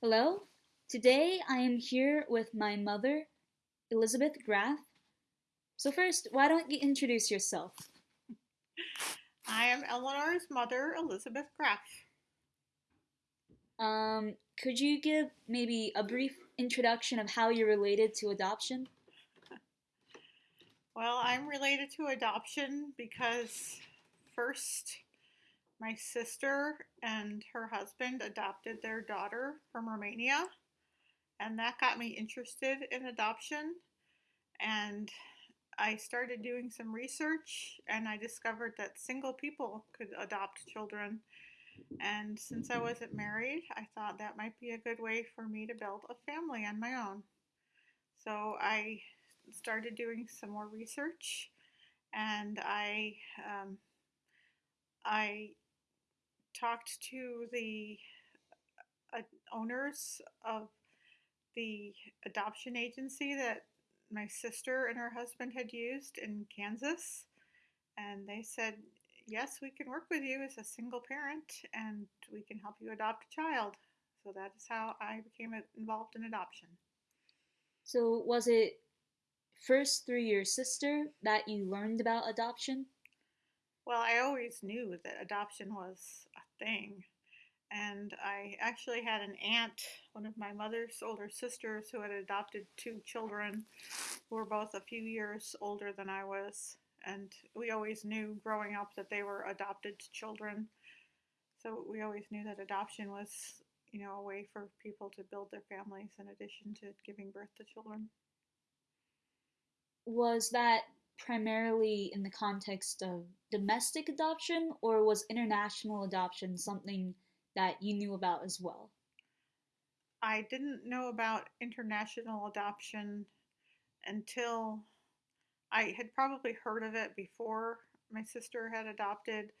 Hello. Today I am here with my mother, Elizabeth Graff. So first, why don't you introduce yourself? I am Eleanor's mother, Elizabeth Graff. Um, could you give maybe a brief introduction of how you're related to adoption? Well, I'm related to adoption because first, my sister and her husband adopted their daughter from Romania, and that got me interested in adoption. And I started doing some research, and I discovered that single people could adopt children. And since I wasn't married, I thought that might be a good way for me to build a family on my own. So I started doing some more research, and I um, I talked to the uh, owners of the adoption agency that my sister and her husband had used in Kansas, and they said, Yes, we can work with you as a single parent and we can help you adopt a child. So that is how I became involved in adoption. So was it first through your sister that you learned about adoption? Well, I always knew that adoption was a thing. And I actually had an aunt, one of my mother's older sisters, who had adopted two children who were both a few years older than I was. And we always knew growing up that they were adopted children. So we always knew that adoption was, you know, a way for people to build their families in addition to giving birth to children. Was that primarily in the context of domestic adoption, or was international adoption something that you knew about as well? I didn't know about international adoption until I had probably heard of it before my sister had adopted,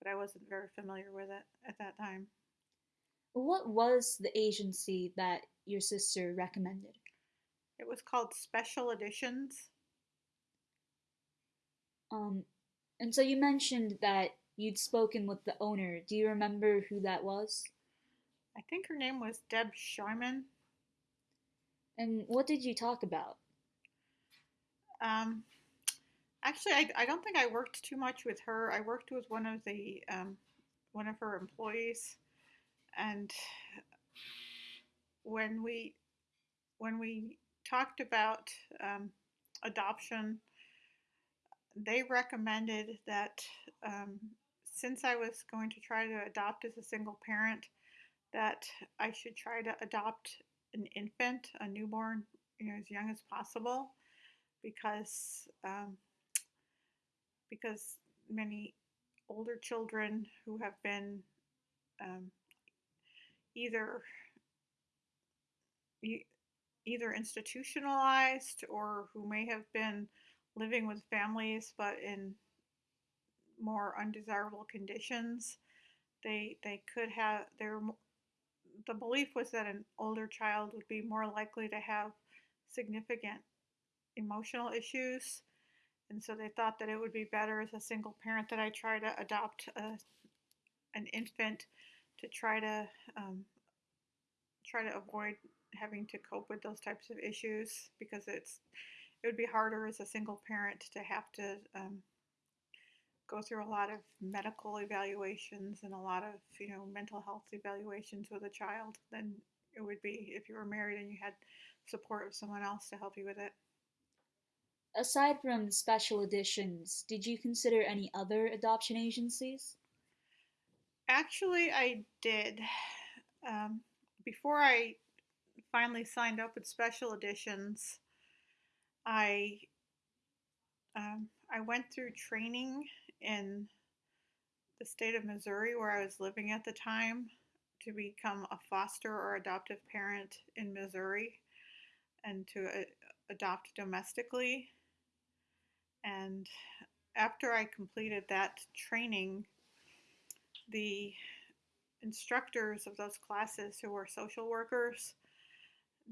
but I wasn't very familiar with it at that time. What was the agency that your sister recommended? It was called Special Additions. Um, and so you mentioned that you'd spoken with the owner. Do you remember who that was? I think her name was Deb Sharman. And what did you talk about? Um, actually, I, I don't think I worked too much with her. I worked with one of the um, one of her employees, and when we when we talked about um, adoption, they recommended that um, since I was going to try to adopt as a single parent, that I should try to adopt an infant, a newborn, you know, as young as possible, because um, because many older children who have been um, either either institutionalized or who may have been living with families but in more undesirable conditions. They they could have their the belief was that an older child would be more likely to have significant emotional issues and so they thought that it would be better as a single parent that I try to adopt a, an infant to try to um, try to avoid having to cope with those types of issues because it's it would be harder as a single parent to have to um, go through a lot of medical evaluations and a lot of you know mental health evaluations with a child than it would be if you were married and you had support of someone else to help you with it. Aside from Special Additions, did you consider any other adoption agencies? Actually, I did. Um, before I finally signed up with special additions, I um, I went through training in the state of Missouri where I was living at the time to become a foster or adoptive parent in Missouri and to uh, adopt domestically. And after I completed that training, the instructors of those classes who were social workers,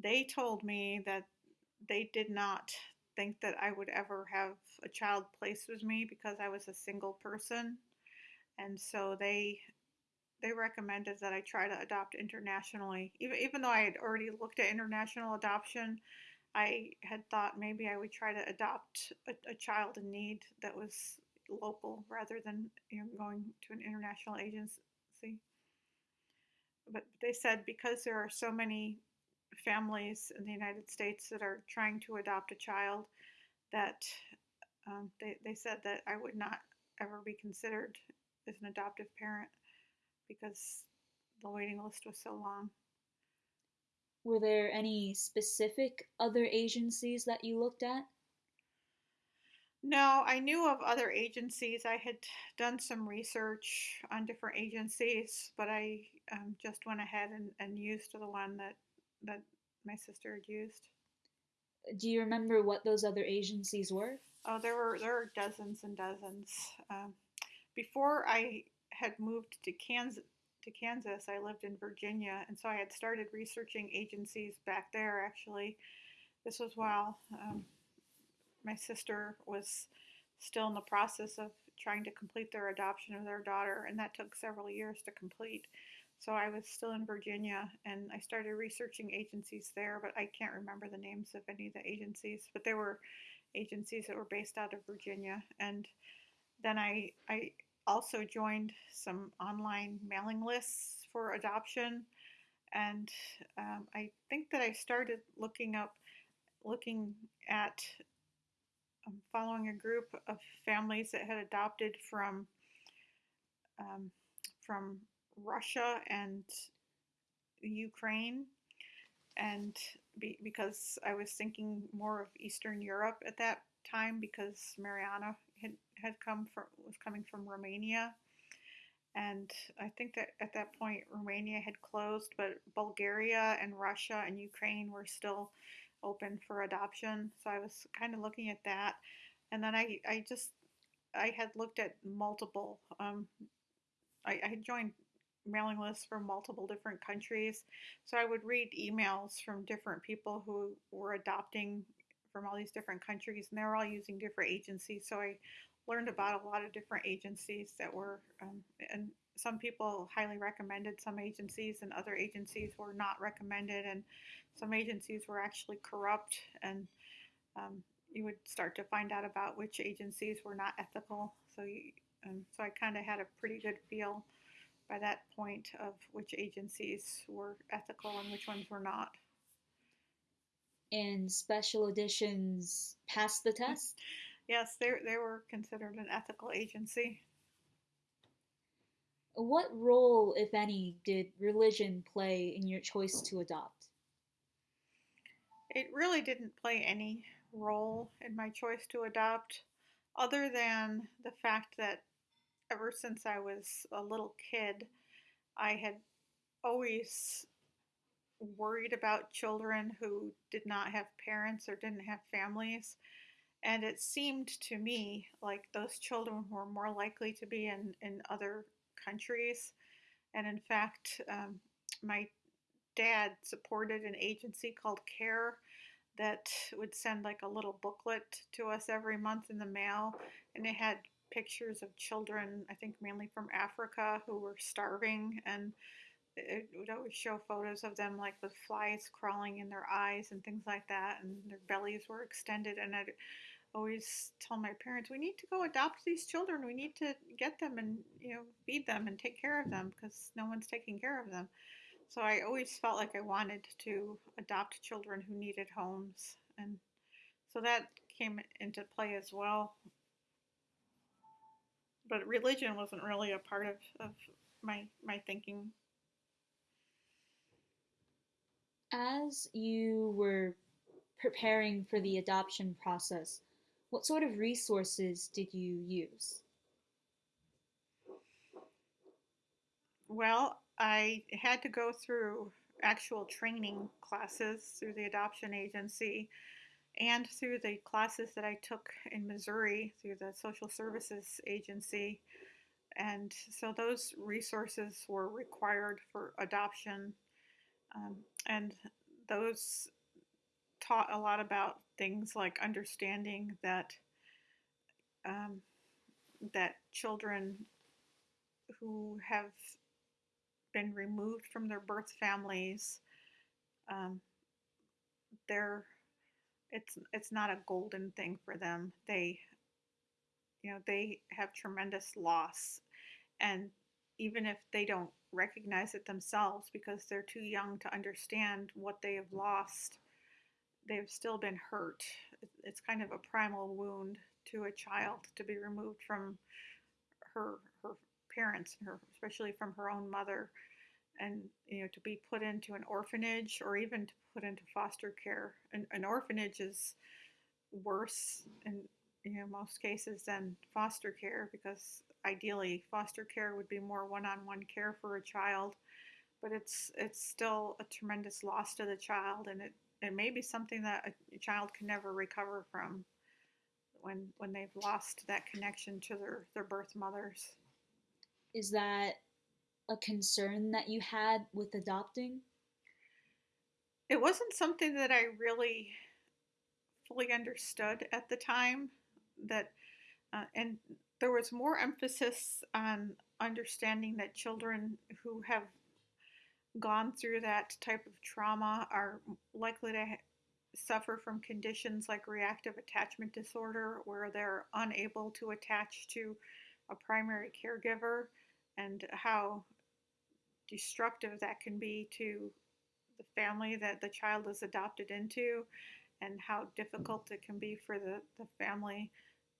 they told me that they did not think that I would ever have a child placed with me because I was a single person. And so they they recommended that I try to adopt internationally. Even even though I had already looked at international adoption, I had thought maybe I would try to adopt a, a child in need that was local rather than you know, going to an international agency. But they said because there are so many families in the United States that are trying to adopt a child, that um, they, they said that I would not ever be considered as an adoptive parent because the waiting list was so long. Were there any specific other agencies that you looked at? No, I knew of other agencies. I had done some research on different agencies, but I um, just went ahead and, and used the one that that my sister had used. Do you remember what those other agencies were? Oh, there were there were dozens and dozens. Um, before I had moved to Kansas, to Kansas, I lived in Virginia, and so I had started researching agencies back there. Actually, this was while um, my sister was still in the process of trying to complete their adoption of their daughter, and that took several years to complete. So I was still in Virginia, and I started researching agencies there, but I can't remember the names of any of the agencies. But there were agencies that were based out of Virginia, and then I I also joined some online mailing lists for adoption, and um, I think that I started looking up, looking at um, following a group of families that had adopted from um, from Russia and Ukraine, and be, because I was thinking more of Eastern Europe at that time because Mariana had, had come from was coming from Romania, and I think that at that point Romania had closed, but Bulgaria and Russia and Ukraine were still open for adoption. So I was kind of looking at that, and then I I just I had looked at multiple. Um, I, I had joined mailing lists from multiple different countries, so I would read emails from different people who were adopting from all these different countries, and they were all using different agencies. So I learned about a lot of different agencies that were, um, and some people highly recommended some agencies, and other agencies were not recommended, and some agencies were actually corrupt, and um, you would start to find out about which agencies were not ethical. So, you, um, so I kind of had a pretty good feel by that point of which agencies were ethical and which ones were not. And Special Additions passed the test? yes, they, they were considered an ethical agency. What role, if any, did religion play in your choice to adopt? It really didn't play any role in my choice to adopt, other than the fact that ever since I was a little kid, I had always worried about children who did not have parents or didn't have families. And it seemed to me like those children were more likely to be in, in other countries. And in fact, um, my dad supported an agency called CARE that would send like a little booklet to us every month in the mail. And it had pictures of children, I think mainly from Africa, who were starving. And it would always show photos of them like with flies crawling in their eyes and things like that. And their bellies were extended. And I'd always tell my parents, we need to go adopt these children. We need to get them and, you know, feed them and take care of them because no one's taking care of them. So I always felt like I wanted to adopt children who needed homes. And so that came into play as well. But religion wasn't really a part of, of my my thinking. As you were preparing for the adoption process, what sort of resources did you use? Well, I had to go through actual training classes through the adoption agency and through the classes that I took in Missouri through the social services agency. And so those resources were required for adoption. Um, and those taught a lot about things like understanding that um, that children who have been removed from their birth families, um, they're it's it's not a golden thing for them. They you know they have tremendous loss, and even if they don't recognize it themselves because they're too young to understand what they have lost, they've still been hurt. It's kind of a primal wound to a child to be removed from her her parents, her especially from her own mother, and you know to be put into an orphanage or even to put into foster care. An, an orphanage is worse in you know most cases than foster care because ideally foster care would be more one-on-one care for a child but it's it's still a tremendous loss to the child and it it may be something that a child can never recover from when when they've lost that connection to their their birth mothers is that a concern that you had with adopting? It wasn't something that i really fully understood at the time that uh, and there was more emphasis on understanding that children who have gone through that type of trauma are likely to suffer from conditions like reactive attachment disorder, where they're unable to attach to a primary caregiver, and how destructive that can be to the family that the child is adopted into, and how difficult it can be for the, the family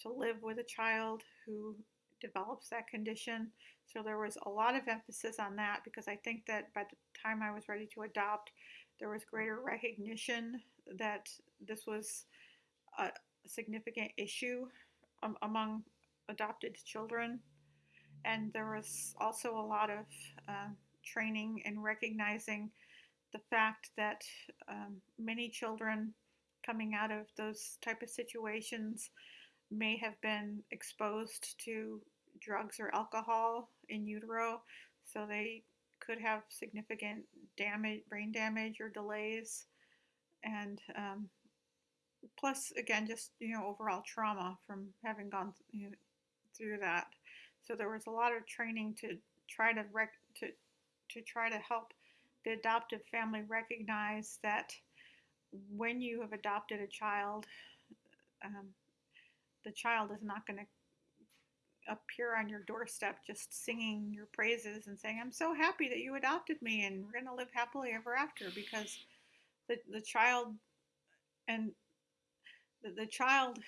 to live with a child who develops that condition. So there was a lot of emphasis on that because I think that by the time I was ready to adopt, there was greater recognition that this was a significant issue among adopted children. And there was also a lot of uh, training and recognizing the fact that um, many children coming out of those type of situations may have been exposed to drugs or alcohol in utero, so they could have significant damage, brain damage, or delays, and um, plus, again, just you know, overall trauma from having gone you know, through that. So there was a lot of training to try to rec- to to try to help the adoptive family recognize that when you have adopted a child, um, the child is not going to appear on your doorstep just singing your praises and saying, I'm so happy that you adopted me and we're going to live happily ever after because the, the child and the, the child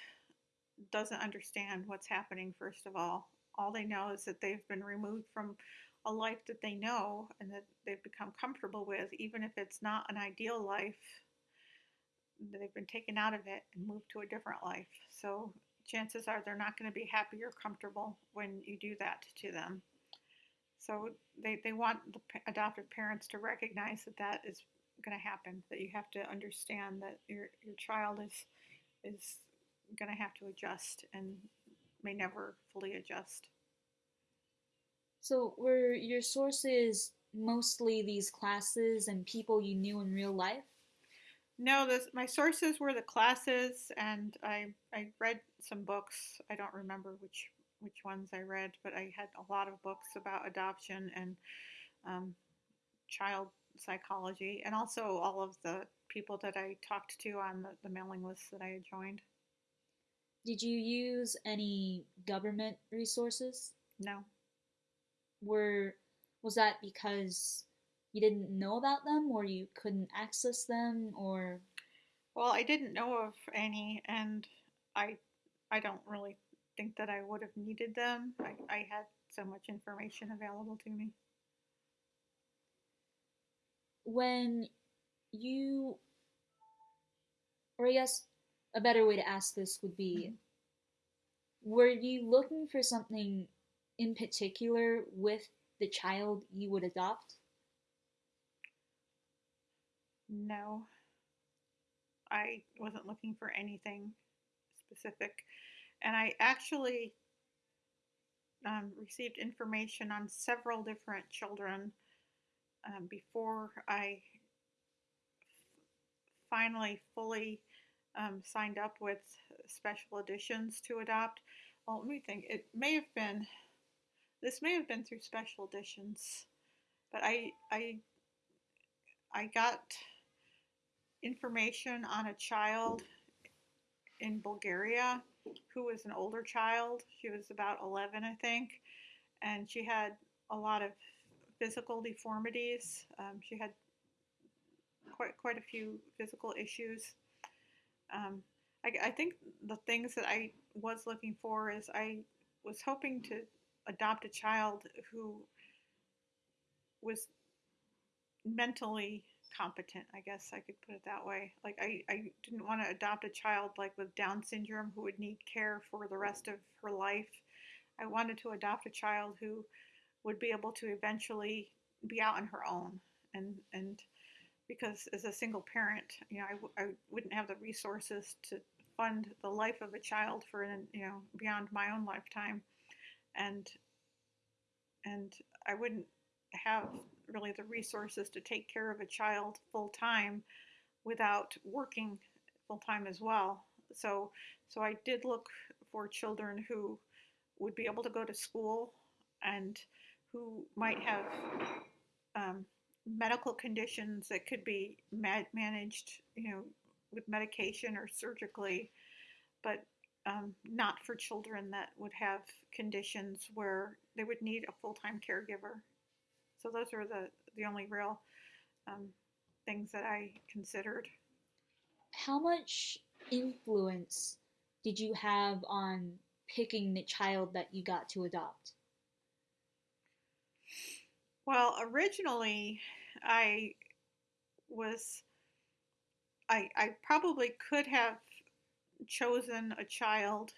doesn't understand what's happening, first of all. All they know is that they've been removed from a life that they know and that they've become comfortable with, even if it's not an ideal life. They've been taken out of it and moved to a different life. So chances are they're not going to be happy or comfortable when you do that to them. So they, they want the adoptive parents to recognize that that is going to happen, that you have to understand that your, your child is, is going to have to adjust and may never fully adjust. So were your sources mostly these classes and people you knew in real life? No, this, my sources were the classes, and I I read some books. I don't remember which which ones I read, but I had a lot of books about adoption and um, child psychology, and also all of the people that I talked to on the, the mailing list that I had joined. Did you use any government resources? No. Were was that because you didn't know about them or you couldn't access them or? Well i didn't know of any and i i don't really think that i would have needed them. I, I had so much information available to me. When you or i guess a better way to ask this would be mm-hmm. were you looking for something in particular with the child you would adopt no. I wasn't looking for anything specific. And I actually um, received information on several different children um, before I finally fully um, signed up with Special Additions to adopt. Well, let me think. It may have been, this may have been through Special Additions but I I I got information on a child in Bulgaria who was an older child. She was about 11, I think, and she had a lot of physical deformities. Um, she had quite quite a few physical issues. Um, I, I think the things that I was looking for is I was hoping to adopt a child who was mentally competent, I guess I could put it that way. Like I, I didn't want to adopt a child like with Down syndrome who would need care for the rest of her life. I wanted to adopt a child who would be able to eventually be out on her own and and because as a single parent, you know, I w- I wouldn't have the resources to fund the life of a child for an you know beyond my own lifetime, and and I wouldn't have really the resources to take care of a child full time without working full time as well. So so I did look for children who would be able to go to school and who might have um, medical conditions that could be ma- managed, you know, with medication or surgically, but um, not for children that would have conditions where they would need a full-time caregiver. So those are the the only real um, things that I considered. How much influence did you have on picking the child that you got to adopt? Well, originally, I was, I, I probably could have chosen a child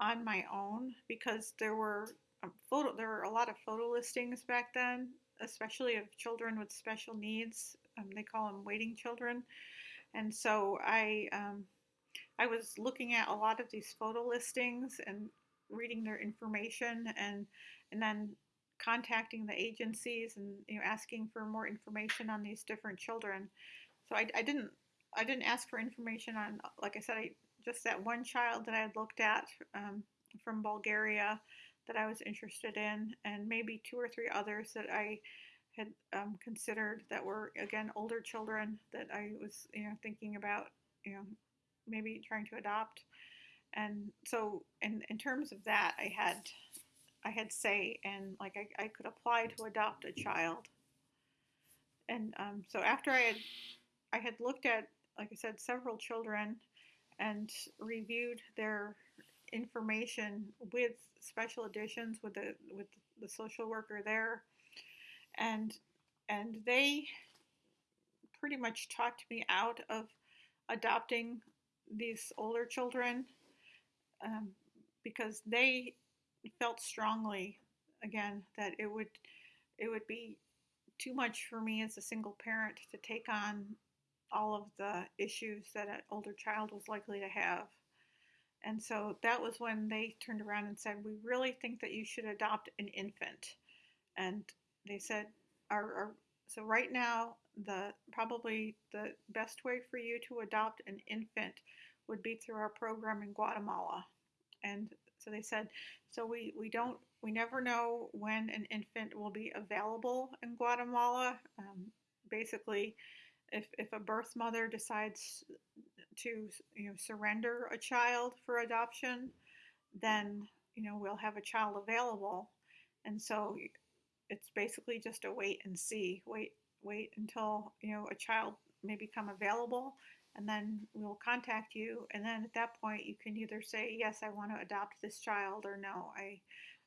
on my own because there were um, photo, there were a lot of photo listings back then, especially of children with special needs. Um, they call them waiting children, and so I, um, I was looking at a lot of these photo listings and reading their information and and then contacting the agencies and you know asking for more information on these different children. So I, I didn't I didn't ask for information on like I said I just that one child that I had looked at um, from Bulgaria that I was interested in, and maybe two or three others that I had um, considered that were again older children that I was you know thinking about you know maybe trying to adopt. And so in in terms of that, I had I had say and like I, I could apply to adopt a child. And um, so after I had I had looked at like I said several children and reviewed their information with Special Additions with the with the social worker there. And and they pretty much talked me out of adopting these older children um, because they felt strongly again that it would it would be too much for me as a single parent to take on all of the issues that an older child was likely to have. And so that was when they turned around and said, We really think that you should adopt an infant. And they said, our, our, So, right now, the probably the best way for you to adopt an infant would be through our program in Guatemala. And so they said, so we, we don't, we never know when an infant will be available in Guatemala. Um, basically, if, if a birth mother decides to you know surrender a child for adoption, then you know we'll have a child available, and so it's basically just a wait and see. Wait wait until you know a child may become available, and then we'll contact you. And then at that point, you can either say yes, I want to adopt this child, or no, I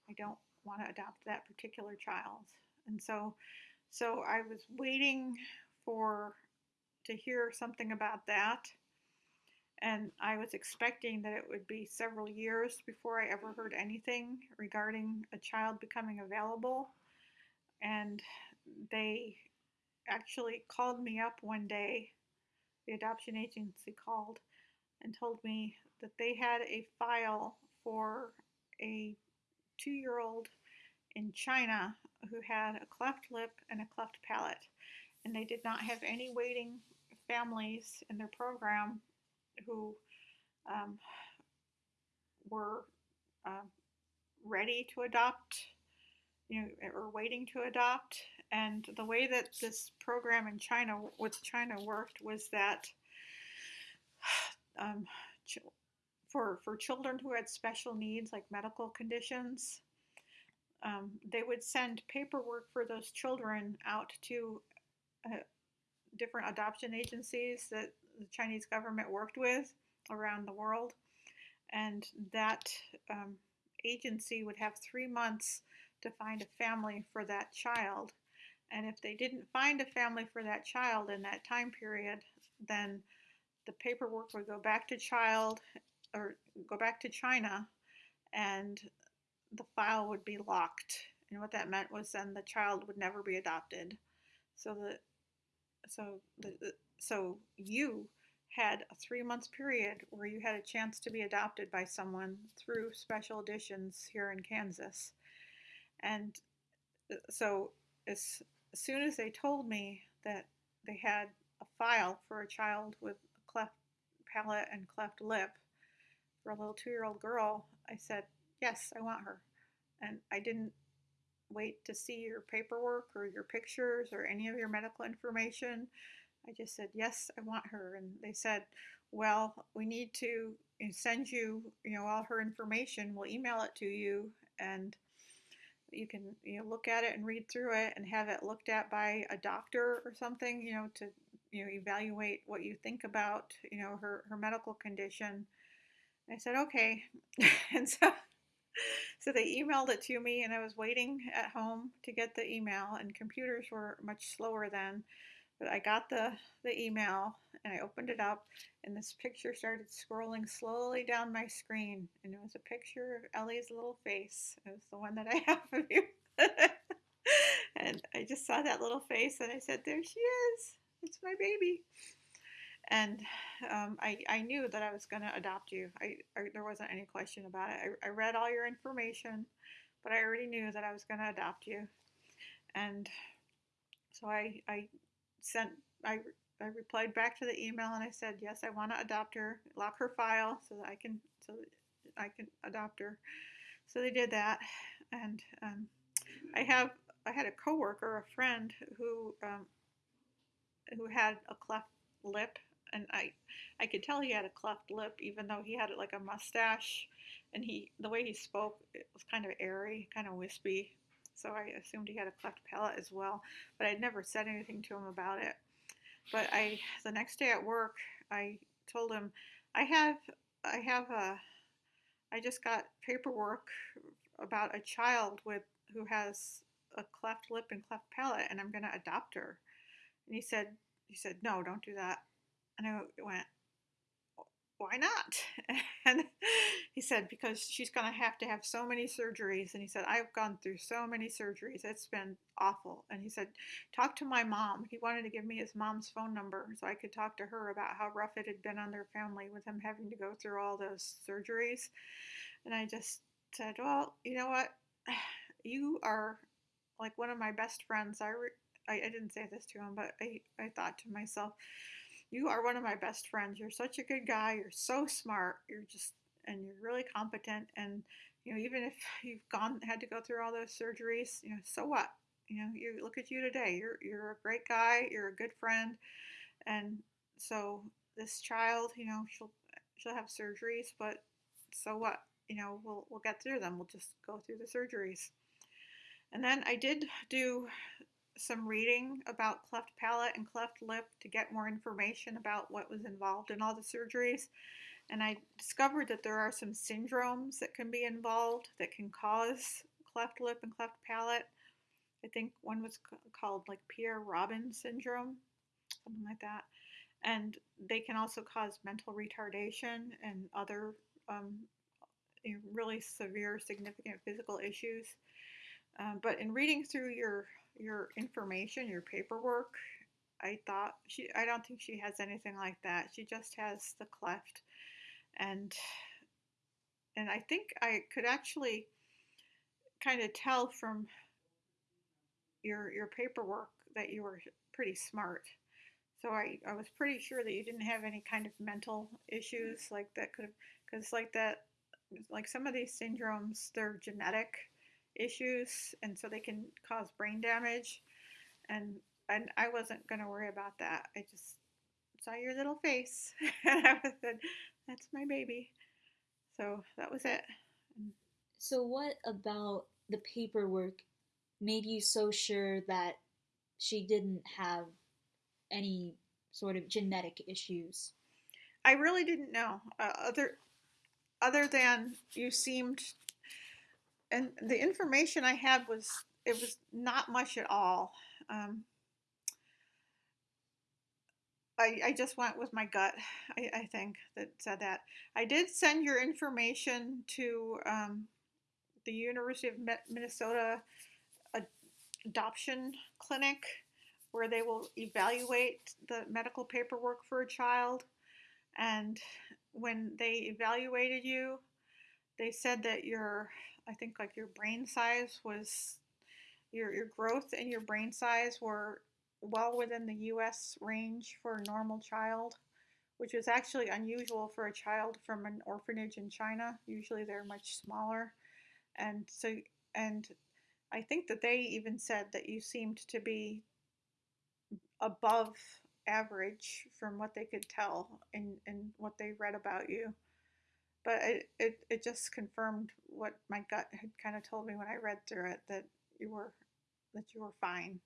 I don't want to adopt that particular child. And so so I was waiting for to hear something about that. And I was expecting that it would be several years before I ever heard anything regarding a child becoming available. And they actually called me up one day, the adoption agency called and told me that they had a file for a two year old in China who had a cleft lip and a cleft palate. And they did not have any waiting families in their program who um, were uh, ready to adopt, you know, or waiting to adopt, and the way that this program in China with China worked was that um, for for children who had special needs like medical conditions, um, they would send paperwork for those children out to uh, different adoption agencies that the Chinese government worked with around the world, and that um, agency would have three months to find a family for that child. And if they didn't find a family for that child in that time period, then the paperwork would go back to child or go back to China and the file would be locked. And what that meant was then the child would never be adopted. So the so the, so you had a three month period where you had a chance to be adopted by someone through Special Additions here in Kansas. And uh, so as, as soon as they told me that they had a file for a child with a cleft palate and cleft lip for a little two year old girl, I said, Yes, I want her. And I didn't wait to see your paperwork or your pictures or any of your medical information. I just said, Yes, I want her. And they said, Well, we need to send you, you know, all her information. We'll email it to you and you can you know look at it and read through it and have it looked at by a doctor or something you know to you know evaluate what you think about you know her her medical condition i said okay and so so they emailed it to me and i was waiting at home to get the email and computers were much slower then. But i got the the email and i opened it up and this picture started scrolling slowly down my screen and it was a picture of ellie's little face. It was the one that i have of you. And i just saw that little face and i said there she is. It's my baby and um, I, I knew that I was going to adopt you. I, I, there wasn't any question about it. I, I read all your information, but I already knew that I was going to adopt you. And so I, I sent, I, I replied back to the email and I said, yes, I want to adopt her, lock her file so that I can, so that I can adopt her. So they did that. And um, I have, I had a coworker, a friend who, um, who had a cleft lip and I I could tell he had a cleft lip even though he had like a mustache and he the way he spoke it was kind of airy, kind of wispy. So I assumed he had a cleft palate as well, but I'd never said anything to him about it. But I the next day at work, I told him I have I have a I just got paperwork about a child with who has a cleft lip and cleft palate and I'm going to adopt her. And he said he said no, don't do that. And I went, why not? And he said, because she's going to have to have so many surgeries. And he said, I've gone through so many surgeries. It's been awful. And he said, talk to my mom. He wanted to give me his mom's phone number so I could talk to her about how rough it had been on their family with him having to go through all those surgeries. And I just said, well, you know what? You are like one of my best friends. I, I, I didn't say this to him, but I, I thought to myself, you are one of my best friends. You're such a good guy. You're so smart. You're just, and you're really competent. And, you know, even if you've gone, had to go through all those surgeries, you know, so what? You know, you look at you today. You're, you're a great guy. You're a good friend. And so this child, you know, she'll, she'll have surgeries, but so what? You know, we'll, we'll get through them. We'll just go through the surgeries. And then I did do some reading about cleft palate and cleft lip to get more information about what was involved in all the surgeries. And I discovered that there are some syndromes that can be involved that can cause cleft lip and cleft palate. I think one was called like Pierre Robin syndrome, something like that. And they can also cause mental retardation and other um, really severe, significant physical issues. Um, but in reading through your your information, your paperwork. I thought she I don't think she has anything like that. She just has the cleft and and I think I could actually kind of tell from your your paperwork that you were pretty smart. So I, I was pretty sure that you didn't have any kind of mental issues like that could have because like that like some of these syndromes they're genetic issues, and so they can cause brain damage. and and I wasn't gonna worry about that. I just saw your little face, and I was said, "That's my baby." So that was it. So, what about the paperwork made you so sure that she didn't have any sort of genetic issues? I really didn't know. Uh, other other than you seemed, and the information I had was it was not much at all. Um, I, I just went with my gut, I, I think, that said that. I did send your information to um, the University of Minnesota Adoption Clinic, where they will evaluate the medical paperwork for a child. And when they evaluated you, they said that your, I think like your brain size was, your, your growth and your brain size were well within the US range for a normal child, which is actually unusual for a child from an orphanage in China. Usually they're much smaller. And so, and I think that they even said that you seemed to be above average from what they could tell and, and what they read about you. But it, it, it just confirmed what my gut had kind of told me when I read through it that you were that you were fine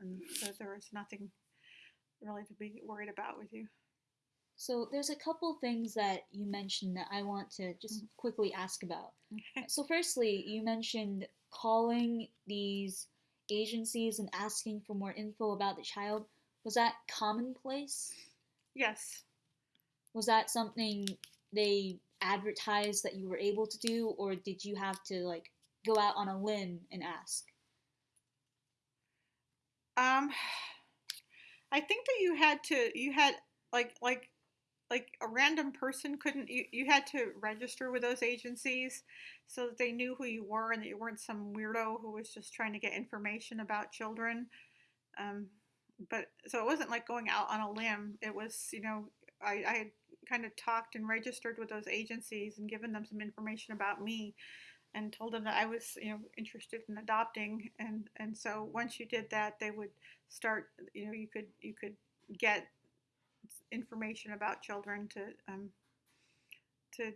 and that there was nothing really to be worried about with you. So there's a couple things that you mentioned that I want to just mm-hmm. quickly ask about. so firstly, you mentioned calling these agencies and asking for more info about the child. Was that commonplace? Yes. Was that something they advertised that you were able to do or did you have to like go out on a limb and ask? Um, I think that you had to, you had like, like, like a random person couldn't, you, you had to register with those agencies so that they knew who you were and that you weren't some weirdo who was just trying to get information about children. Um, but so it wasn't like going out on a limb. It was, you know, I, I had kind of talked and registered with those agencies and given them some information about me and told them that I was, you know, interested in adopting. And and so once you did that, they would start. You know, you could you could get information about children to um, to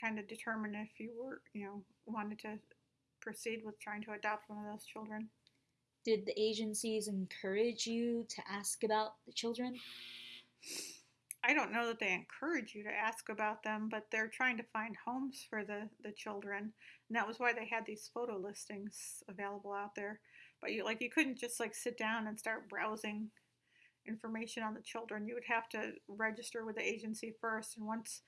kind of determine if you were, you know, wanted to proceed with trying to adopt one of those children. Did the agencies encourage you to ask about the children? I don't know that they encourage you to ask about them, but they're trying to find homes for the, the children. And that was why they had these photo listings available out there. But you like you couldn't just like sit down and start browsing information on the children. You would have to register with the agency first and once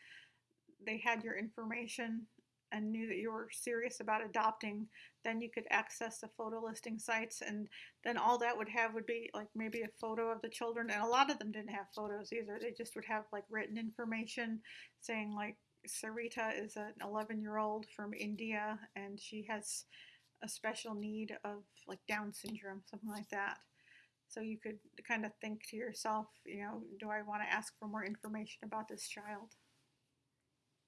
they had your information and knew that you were serious about adopting, then you could access the photo listing sites. And then all that would have would be like maybe a photo of the children. And a lot of them didn't have photos either. They just would have like written information saying, like, Sarita is an 11 year old from India and she has a special need of like Down syndrome, something like that. So you could kind of think to yourself, you know, do I want to ask for more information about this child?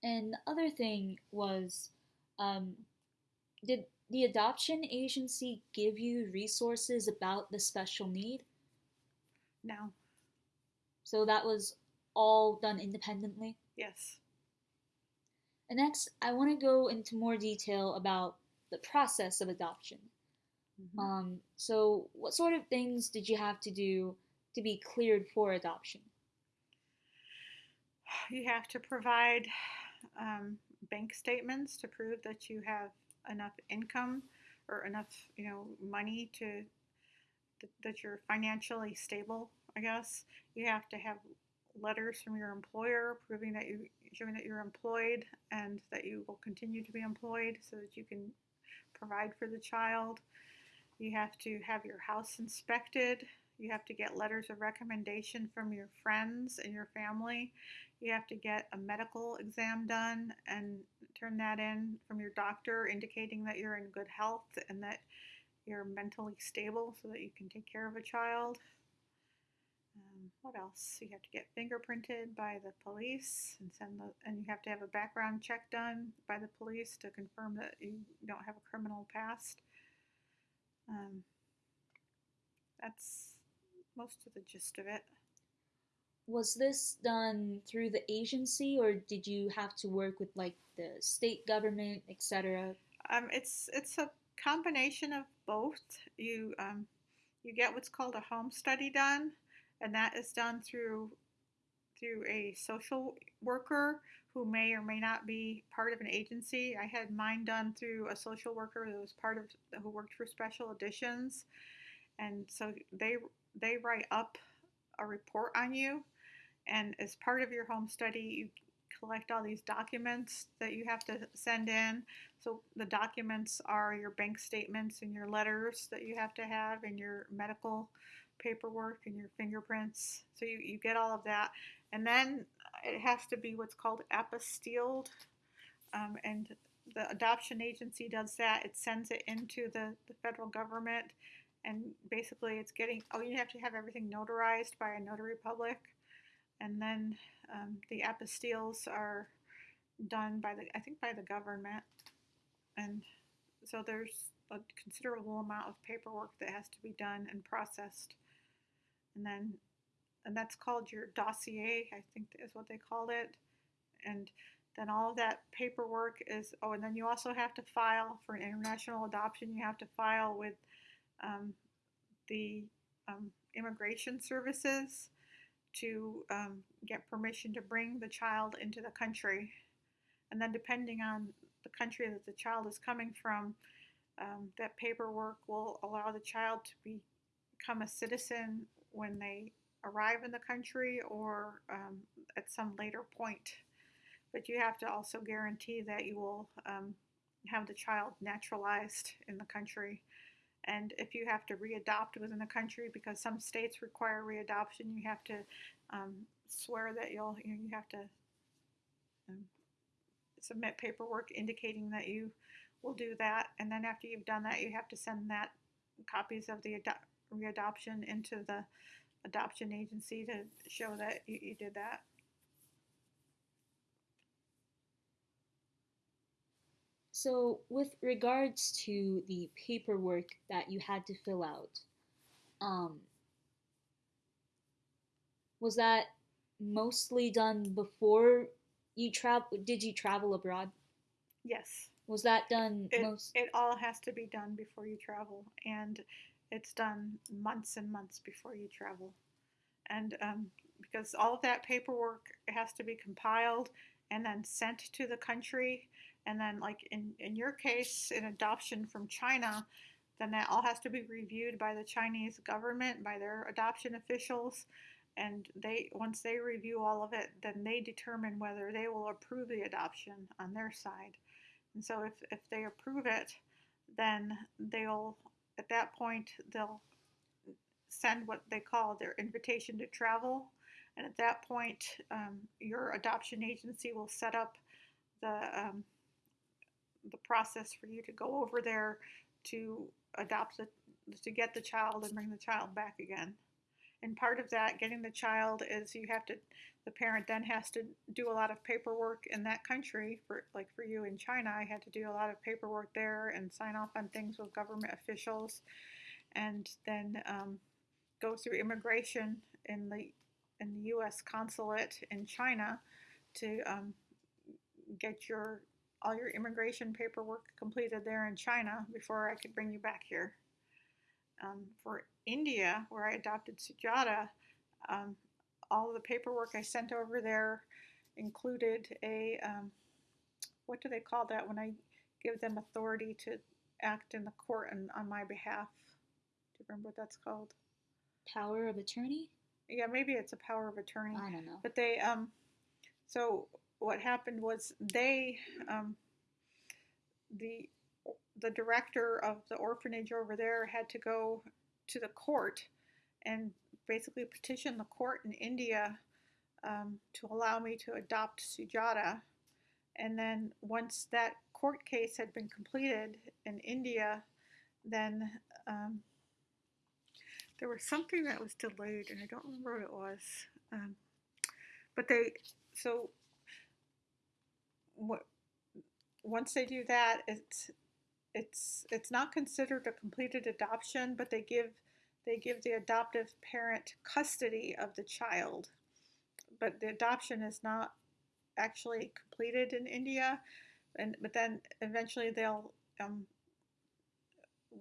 And the other thing was, um, did the adoption agency give you resources about the special need? No. So that was all done independently? Yes. And next, I want to go into more detail about the process of adoption. Mm-hmm. Um, so, what sort of things did you have to do to be cleared for adoption? You have to provide um, bank statements to prove that you have enough income or enough, you know, money to that you're financially stable. I guess you have to have letters from your employer proving that you showing that you're employed and that you will continue to be employed so that you can provide for the child. You have to have your house inspected. You have to get letters of recommendation from your friends and your family. You have to get a medical exam done and turn that in from your doctor, indicating that you're in good health and that you're mentally stable so that you can take care of a child. Um, what else? You have to get fingerprinted by the police and send the, and you have to have a background check done by the police to confirm that you don't have a criminal past. Um, that's most of the gist of it. Was this done through the agency or did you have to work with like the state government, etc.? Um, it's it's a combination of both. You um, you get what's called a home study done, and that is done through through a social worker who may or may not be part of an agency. I had mine done through a social worker that was part of who worked for Special Additions and so they they write up a report on you, and as part of your home study, you collect all these documents that you have to send in. So the documents are your bank statements and your letters that you have to have and your medical paperwork and your fingerprints. So you, you get all of that. And then it has to be what's called apostilled. Um, and the adoption agency does that. It sends it into the, the federal government. And basically, it's getting, oh, you have to have everything notarized by a notary public. And then um, the apostilles are done by the, I think, by the government. And so there's a considerable amount of paperwork that has to be done and processed. And then, and that's called your dossier, I think is what they called it. And then all of that paperwork is, oh, and then you also have to file for an international adoption, you have to file with um, the um, immigration services to um, get permission to bring the child into the country. And then, depending on the country that the child is coming from, um, that paperwork will allow the child to be, become a citizen when they arrive in the country or um, at some later point. But you have to also guarantee that you will um, have the child naturalized in the country. And if you have to readopt within the country, because some states require readoption, you have to um, swear that you'll you, know, you have to um, submit paperwork indicating that you will do that. And then after you've done that, you have to send that copies of the readoption into the adoption agency to show that you, you did that. So, with regards to the paperwork that you had to fill out, um, was that mostly done before you travel? Did you travel abroad? Yes. Was that done It, most? it all has to be done before you travel, and it's done months and months before you travel. And um, because all of that paperwork has to be compiled and then sent to the country, and then, like in, in your case, an adoption from China, then that all has to be reviewed by the Chinese government, by their adoption officials. And they once they review all of it, then they determine whether they will approve the adoption on their side. And so if, if they approve it, then they'll at that point they'll send what they call their invitation to travel. And at that point, um, your adoption agency will set up the um, the process for you to go over there to adopt the to get the child and bring the child back again. And part of that, getting the child, is you have to the parent then has to do a lot of paperwork in that country. For like for you in China, I had to do a lot of paperwork there and sign off on things with government officials, and then um, go through immigration in the in the U.S. consulate in China to um, get your all your immigration paperwork completed there in China before I could bring you back here. Um, for India, where I adopted Sujata, um, all the paperwork I sent over there included a um, what do they call that when I give them authority to act in the court and on my behalf? Do you remember what that's called? Power of attorney? Yeah, maybe it's a power of attorney. I don't know. But they, um, so what happened was they, um, the the director of the orphanage over there had to go to the court and basically petition the court in India um, to allow me to adopt Sujata. And then once that court case had been completed in India, then um, there was something that was delayed, and I don't remember what it was. Um, but they, so? Once they do that, it's it's it's not considered a completed adoption, but they give they give the adoptive parent custody of the child, but the adoption is not actually completed in India, and but then eventually they'll um,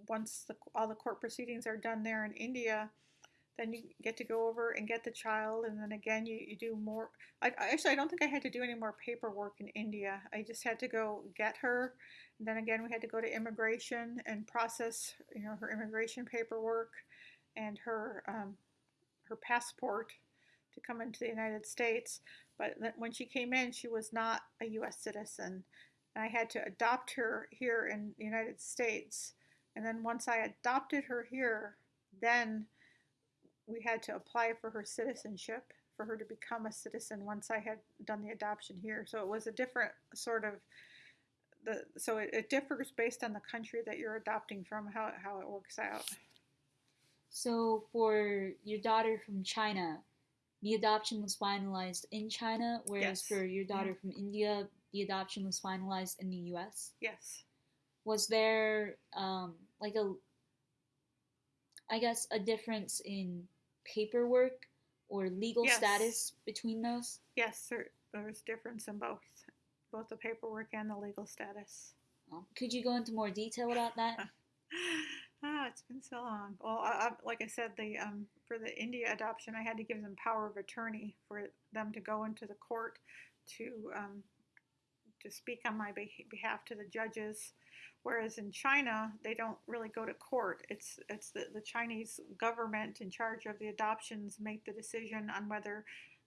once the, all the court proceedings are done there in India, then you get to go over and get the child, and then again you, you do more. I, actually I don't think I had to do any more paperwork in India. I just had to go get her. And then again we had to go to immigration and process you know her immigration paperwork and her um, her passport to come into the United States. But when she came in, she was not a U.S. citizen, and I had to adopt her here in the United States. And then once I adopted her here, then we had to apply for her citizenship for her to become a citizen once I had done the adoption here. So it was a different sort of the so it, it differs based on the country that you're adopting from how, how it works out. So for your daughter from China, the adoption was finalized in China, whereas Yes. for your daughter Yeah. from India, the adoption was finalized in the U.S. Yes. Was there um, like a, I guess, a difference in paperwork or legal Yes. status between those? Yes, there, there's difference in both, both the paperwork and the legal status. Um, could you go into more detail about that? ah, it's been so long. Well, I, I, like I said, the um, for the India adoption, I had to give them power of attorney for them to go into the court to um, to speak on my beh- behalf to the judges. Whereas in China, they don't really go to court. It's it's the, the Chinese government in charge of the adoptions make the decision on whether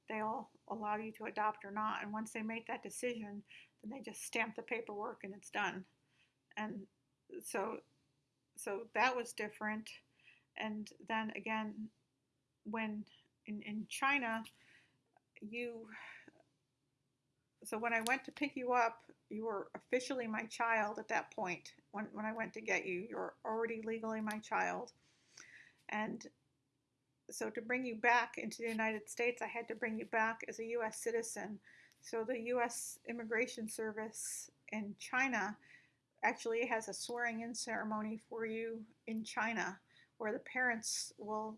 they'll allow you to adopt or not. And once they make that decision, then they just stamp the paperwork and it's done. And so so that was different. And then again, when in, in China, you so when I went to pick you up, you were officially my child at that point. When, when I went to get you, you were already legally my child. And so to bring you back into the United States, I had to bring you back as a U.S. citizen. So the U.S. Immigration Service in China actually has a swearing in ceremony for you in China where the parents will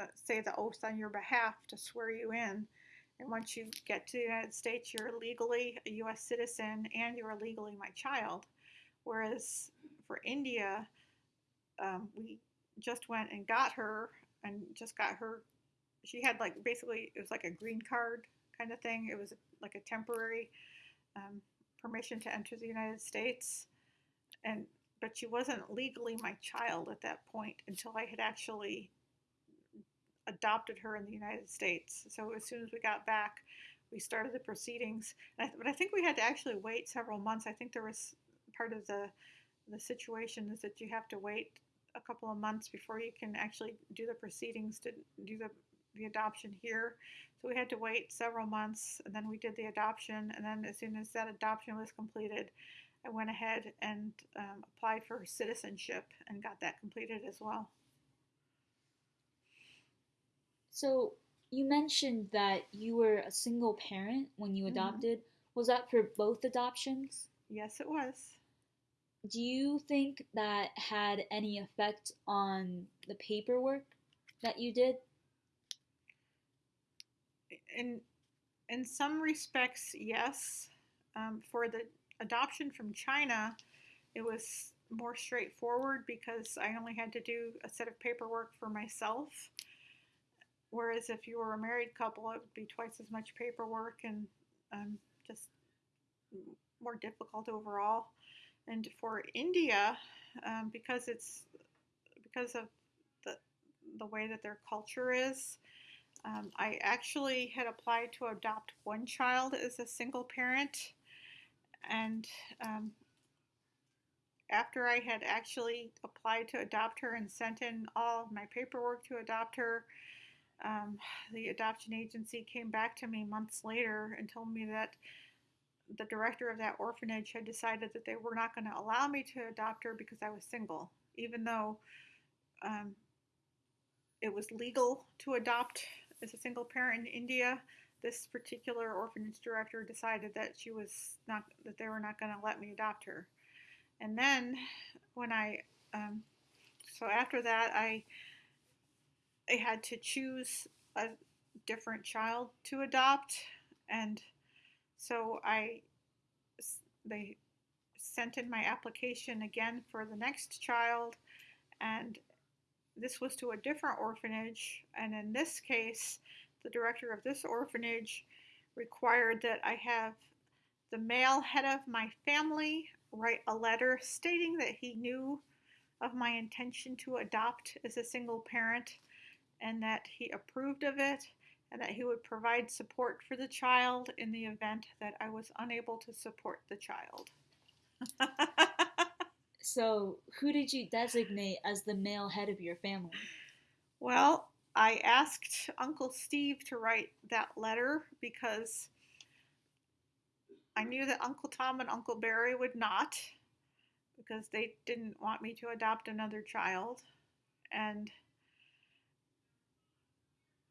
uh, say the oath on your behalf to swear you in. And once you get to the United States, you're legally a U.S. citizen and you're legally my child. Whereas for India, um, we just went and got her and just got her. She had like basically, it was like a green card kind of thing. It was like a temporary um, permission to enter the United States. And but she wasn't legally my child at that point until I had actually adopted her in the United States. So as soon as we got back, we started the proceedings. And I, but I think we had to actually wait several months. I think there was part of the the situation is that you have to wait a couple of months before you can actually do the proceedings to do the the adoption here. So we had to wait several months, and then we did the adoption. And then as soon as that adoption was completed, I went ahead and um, applied for citizenship and got that completed as well. So you mentioned that you were a single parent when you Mhm. adopted. Was that for both adoptions? Yes, it was. Do you think that had any effect on the paperwork that you did? In in some respects, yes. Um, for the adoption from China, it was more straightforward because I only had to do a set of paperwork for myself. Whereas if you were a married couple, it would be twice as much paperwork and um, just more difficult overall. And for India, um, because it's because of the the way that their culture is, um, I actually had applied to adopt one child as a single parent, and um, after I had actually applied to adopt her and sent in all my paperwork to adopt her, um, the adoption agency came back to me months later and told me that the director of that orphanage had decided that they were not going to allow me to adopt her because I was single, even though um, it was legal to adopt as a single parent in India. This particular orphanage director decided that she was not that they were not going to let me adopt her. And then when I um, so after that I they had to choose a different child to adopt, and so I they sent in my application again for the next child, and this was to a different orphanage, and in this case, the director of this orphanage required that I have the male head of my family write a letter stating that he knew of my intention to adopt as a single parent and that he approved of it and that he would provide support for the child in the event that I was unable to support the child. So, who did you designate as the male head of your family? well, I asked Uncle Steve to write that letter because I knew that Uncle Tom and Uncle Barry would not because they didn't want me to adopt another child. And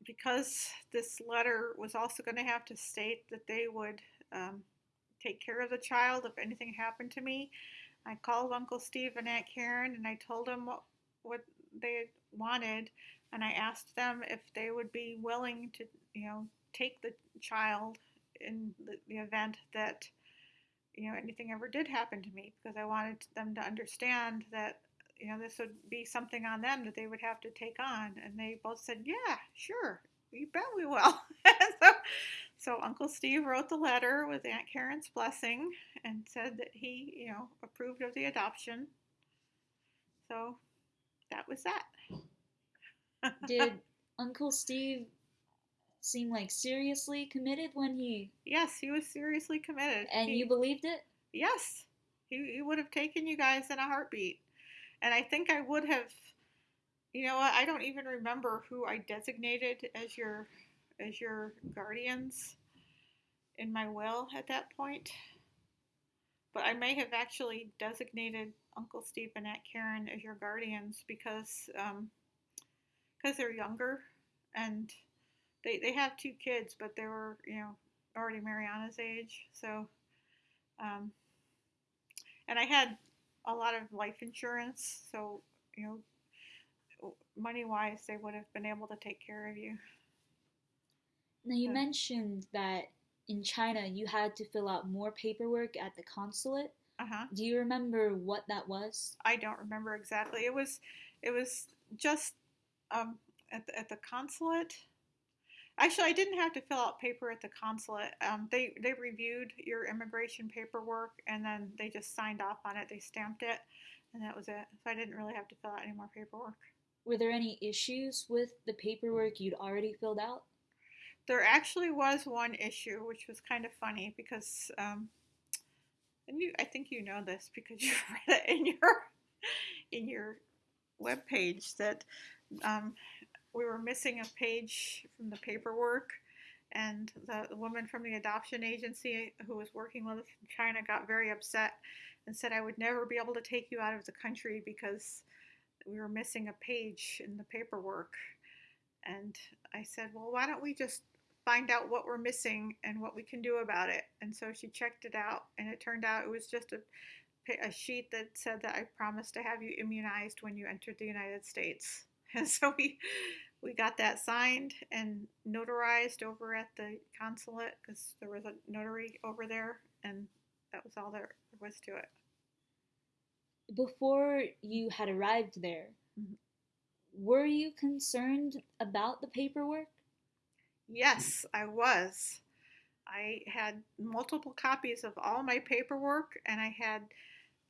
because this letter was also going to have to state that they would um, take care of the child if anything happened to me, I called Uncle Steve and Aunt Karen and I told them what, what they wanted. And I asked them if they would be willing to, you know, take the child in the, the event that, you know, anything ever did happen to me because I wanted them to understand that you know, this would be something on them that they would have to take on. And they both said, Yeah, sure, you bet we will. so, so Uncle Steve wrote the letter with Aunt Karen's blessing and said that he, you know, approved of the adoption. So that was that. Did Uncle Steve seem like seriously committed when he. yes, he was seriously committed. And He- you believed it? Yes, he, he would have taken you guys in a heartbeat. And I think I would have, you know? I don't even remember who I designated as your as your guardians in my will at that point. But I may have actually designated Uncle Steve and Aunt Karen as your guardians because um, because they're younger and they they have two kids, but they were you know already Mariana's age, so. Um, and I had a lot of life insurance, so you know, money wise, they would have been able to take care of you. Now, you mentioned that in China you had to fill out more paperwork at the consulate. Uh huh. Do you remember what that was? I don't remember exactly. It was, it was just um, at the, at the consulate. Actually, I didn't have to fill out paper at the consulate. Um, they they reviewed your immigration paperwork and then they just signed off on it. They stamped it, and that was it. So I didn't really have to fill out any more paperwork. Were there any issues with the paperwork you'd already filled out? There actually was one issue, which was kind of funny because, um, and you, I think you know this because you read it in your in your web page that um, we were missing a page from the paperwork, and the, woman from the adoption agency who was working with us from China got very upset and said I would never be able to take you out of the country because we were missing a page in the paperwork. And I said, well, why don't we just find out what we're missing and what we can do about it? And so she checked it out, and it turned out it was just a, a sheet that said that I promised to have you immunized when you entered the United States. And so we we got that signed and notarized over at the consulate because there was a notary over there, and that was all there was to it. Before you had arrived there, Mhm. were you concerned about the paperwork? Yes, I was. I had multiple copies of all my paperwork, and I had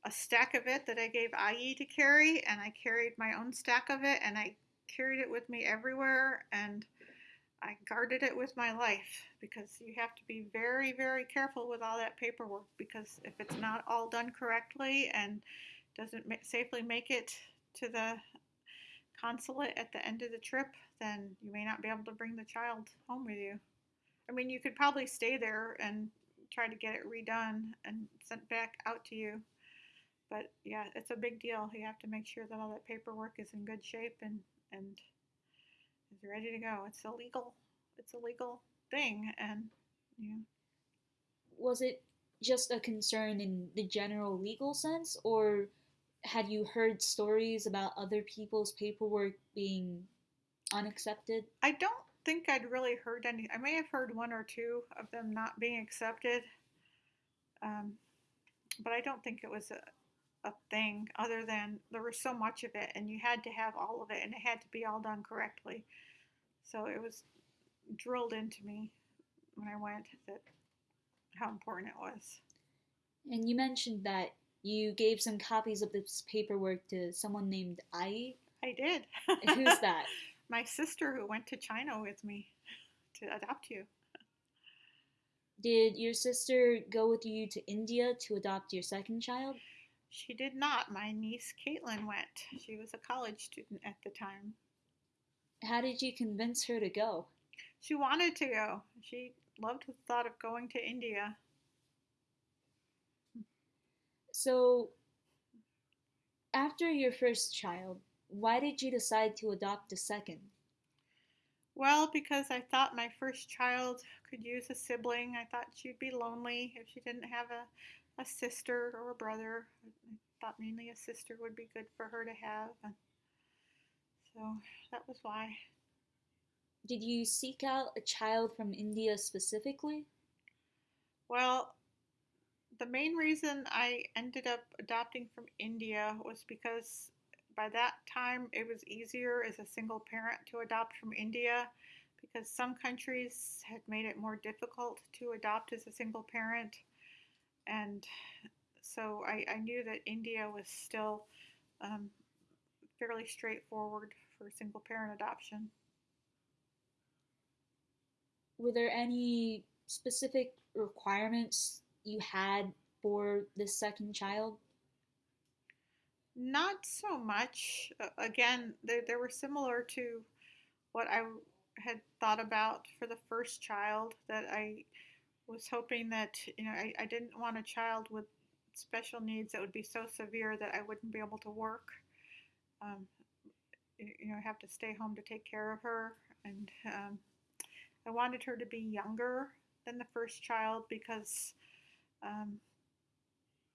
a stack of it that I gave IE to carry, and I carried my own stack of it, and I carried it with me everywhere, and I guarded it with my life because you have to be very, very careful with all that paperwork because if it's not all done correctly and doesn't ma- safely make it to the consulate at the end of the trip, then you may not be able to bring the child home with you. I mean, you could probably stay there and try to get it redone and sent back out to you. But yeah, it's a big deal. You have to make sure that all that paperwork is in good shape and and is ready to go. It's a legal, it's a legal thing, and you know, Was it just a concern in the general legal sense, or had you heard stories about other people's paperwork being unaccepted? I don't think I'd really heard any. I may have heard one or two of them not being accepted, um, but I don't think it was a, a thing other than there was so much of it and you had to have all of it and it had to be all done correctly. So it was drilled into me when I went that how important it was. And you mentioned that you gave some copies of this paperwork to someone named Ai. I did. Who's that? My sister who went to China with me to adopt you. Did your sister go with you to India to adopt your second child? She did not. My niece Caitlin went. She was a college student at the time. How did you convince her to go? She wanted to go. She loved the thought of going to India. So, after your first child, why did you decide to adopt a second? Well, because I thought my first child could use a sibling. I thought she'd be lonely if she didn't have a, a sister or a brother. I thought mainly a sister would be good for her to have. And so that was why. Did you seek out a child from India specifically? Well, the main reason I ended up adopting from India was because by that time it was easier as a single parent to adopt from India because some countries had made it more difficult to adopt as a single parent. And so I, I knew that India was still um, fairly straightforward for single parent adoption. Were there any specific requirements you had for this second child? Not so much. Uh, again, they, they were similar to what I had thought about for the first child, that I was hoping that, you know, I, I didn't want a child with special needs that would be so severe that I wouldn't be able to work. Um, you know, have to stay home to take care of her. And um, I wanted her to be younger than the first child because um,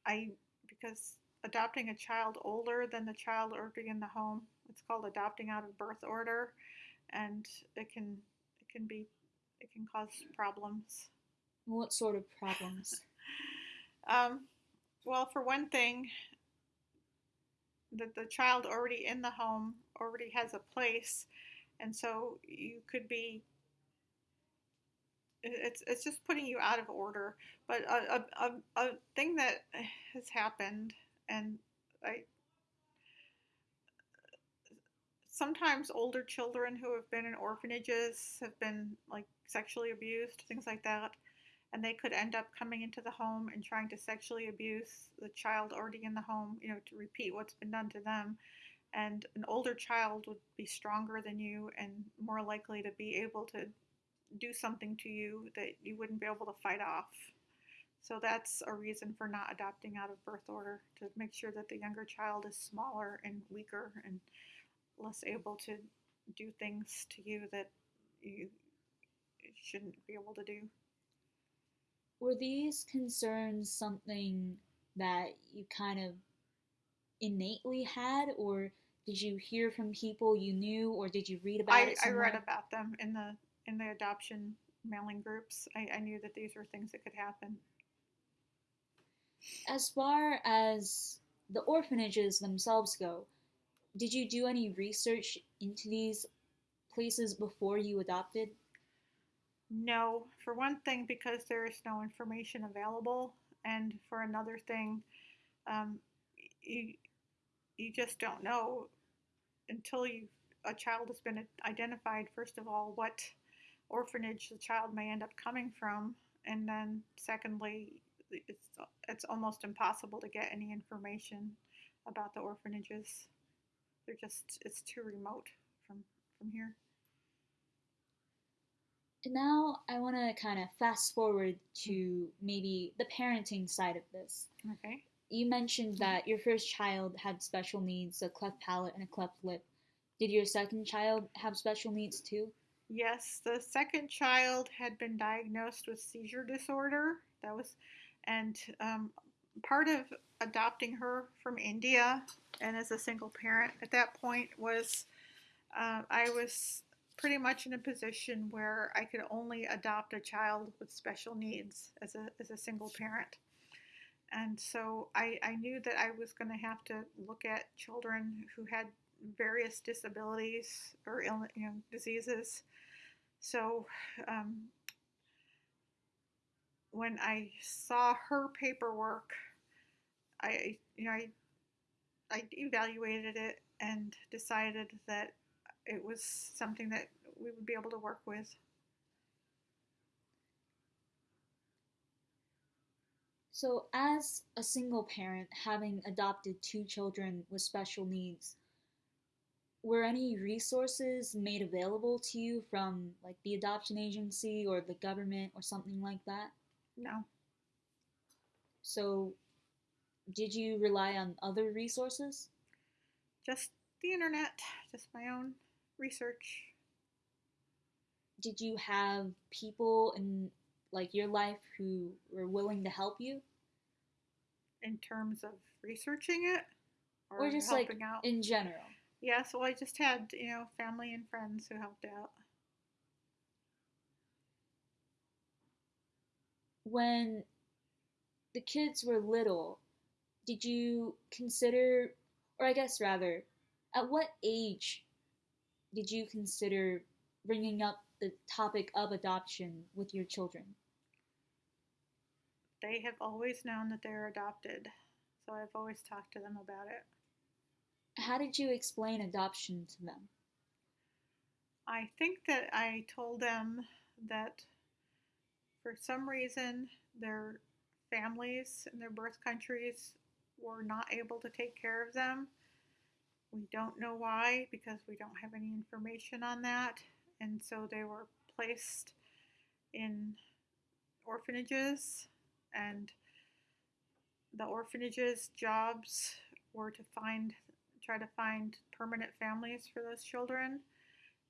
I because adopting a child older than the child already in the home. It's called adopting out of birth order, and it can it can be it can cause problems. What sort of problems? um, well, for one thing, that the child already in the home already has a place, and so you could be it's it's just putting you out of order. But a, a, a, thing that has happened, and I sometimes older children who have been in orphanages have been like sexually abused, things like that, and they could end up coming into the home and trying to sexually abuse the child already in the home, you know, to repeat what's been done to them. And an older child would be stronger than you and more likely to be able to do something to you that you wouldn't be able to fight off. So that's a reason for not adopting out of birth order to make sure that the younger child is smaller and weaker and less able to do things to you that you shouldn't be able to do. Were these concerns something that you kind of innately had, or did you hear from people you knew, or did you read about I, it? I read about them in the in the adoption mailing groups. I, I knew that these were things that could happen. As far as the orphanages themselves go, did you do any research into these places before you adopted? No, for one thing, because there is no information available, and for another thing, um, you you just don't know until you a child has been identified. First of all, what orphanage the child may end up coming from, and then secondly, it's it's almost impossible to get any information about the orphanages. They're just it's too remote from from here. Now I want to kind of fast forward to maybe the parenting side of this. Okay. You mentioned that your first child had special needs, a cleft palate and a cleft lip. Did your second child have special needs too? Yes, the second child had been diagnosed with seizure disorder. That was, and um, part of adopting her from India and as a single parent at that point was uh, I was pretty much in a position where I could only adopt a child with special needs as a, as a single parent. And so I, I knew that I was going to have to look at children who had various disabilities or illness, you know, diseases. So um, when I saw her paperwork, I you know I I evaluated it and decided that it was something that we would be able to work with. So, as a single parent having adopted two children with special needs, were any resources made available to you from like the adoption agency or the government or something like that? No. So, did you rely on other resources? Just the internet, just my own research. Did you have people in like your life who were willing to help you? In terms of researching it? Or, just helping like out? in general? Yeah, so I just had, you know, family and friends who helped out. When the kids were little, did you consider, or I guess rather, at what age did you consider bringing up the topic of adoption with your children? They have always known that they're adopted, so I've always talked to them about it. How did you explain adoption to them? I think that I told them that for some reason their families in their birth countries were not able to take care of them. We don't know why because we don't have any information on that. And so they were placed in orphanages, and the orphanages' jobs were to find, try to find permanent families for those children.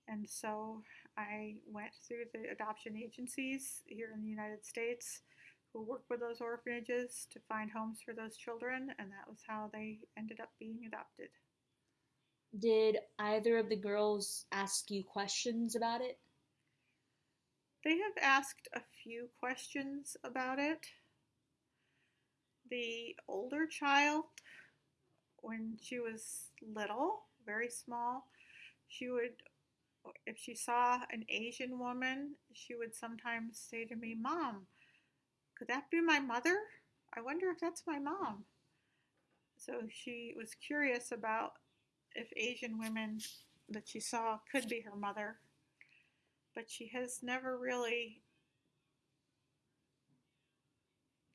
And so I went through the adoption agencies here in the United States who work with those orphanages to find homes for those children, and that was how they ended up being adopted. Did either of the girls ask you questions about it? They have asked a few questions about it. The older child, when she was little, very small, she would, if she saw an Asian woman, she would sometimes say to me, Mom, could that be my mother? I wonder if that's my mom. So she was curious about if Asian women that she saw could be her mother, but she has never really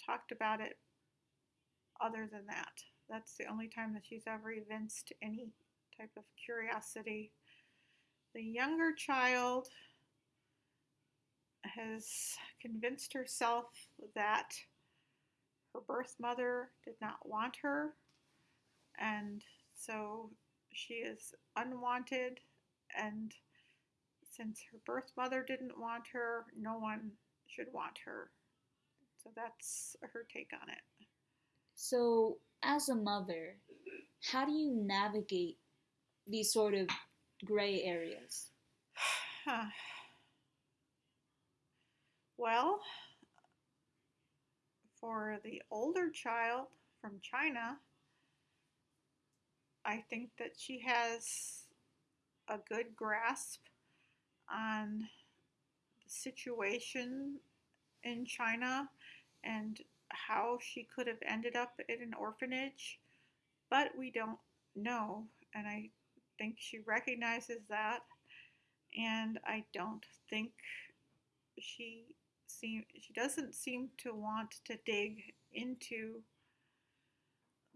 talked about it other than that. That's the only time that she's ever evinced any type of curiosity. The younger child has convinced herself that her birth mother did not want her, and so she is unwanted. And since her birth mother didn't want her, no one should want her. So that's her take on it. So, as a mother, how do you navigate these sort of gray areas? Huh. Well, for the older child from China, I think that she has a good grasp on the situation in China and how she could have ended up in an orphanage, but we don't know. And I think she recognizes that. And I don't think she seem she doesn't seem to want to dig into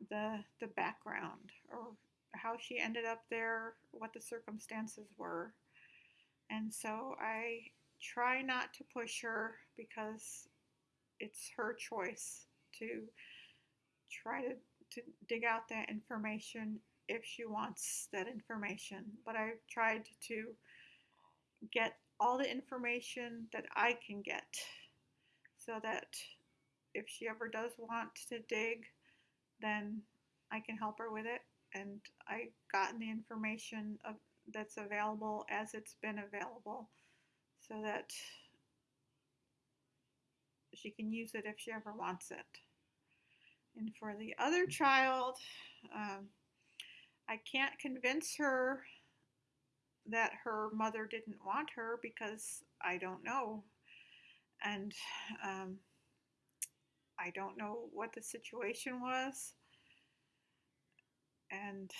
the the background or how she ended up there, what the circumstances were. And so I try not to push her because it's her choice to try to, to dig out that information if she wants that information. But I've tried to get all the information that I can get so that if she ever does want to dig, then I can help her with it. And I've gotten the information of that's available as it's been available so that she can use it if she ever wants it. And for the other child, um, I can't convince her that her mother didn't want her because I don't know. And um, I don't know what the situation was. And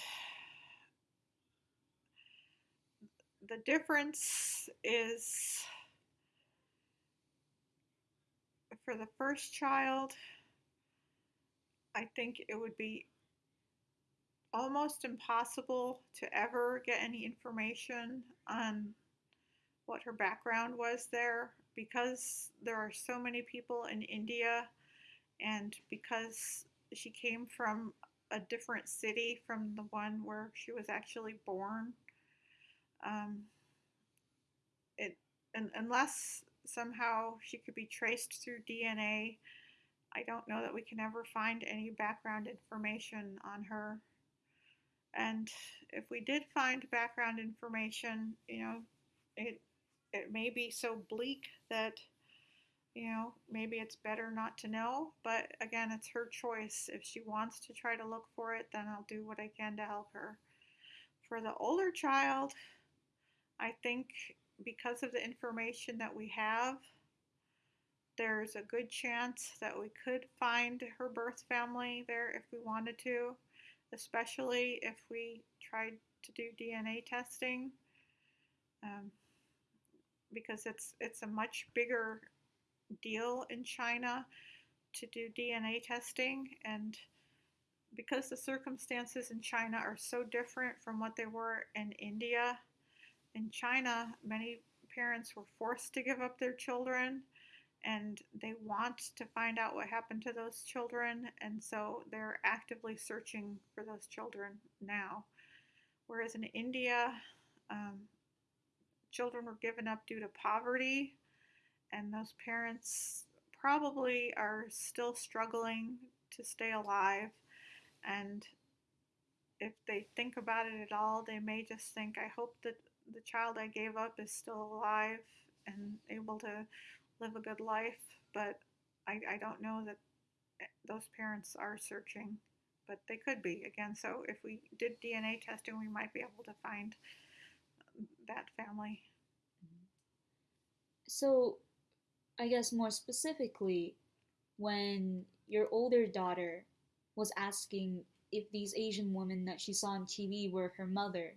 the difference is for the first child, I think it would be almost impossible to ever get any information on what her background was there because there are so many people in India and because she came from a different city from the one where she was actually born. Um, it and, unless somehow she could be traced through DNA, I don't know that we can ever find any background information on her. And if we did find background information, you know, it it may be so bleak that you know, maybe it's better not to know, but again, it's her choice. If she wants to try to look for it, then I'll do what I can to help her. For the older child, I think because of the information that we have, there's a good chance that we could find her birth family there if we wanted to, especially if we tried to do DNA testing. Um, because it's it's a much bigger deal in China to do DNA testing and because the circumstances in China are so different from what they were in India, in China, many parents were forced to give up their children and they want to find out what happened to those children, and so they're actively searching for those children now. Whereas in India, um, children were given up due to poverty and those parents probably are still struggling to stay alive. And if they think about it at all, they may just think, I hope that the child I gave up is still alive and able to live a good life. But I, I don't know that eh, those parents are searching, but they could be again. So if we did DNA testing, we might be able to find that family. So I guess more specifically, when your older daughter was asking if these Asian women that she saw on TV were her mother,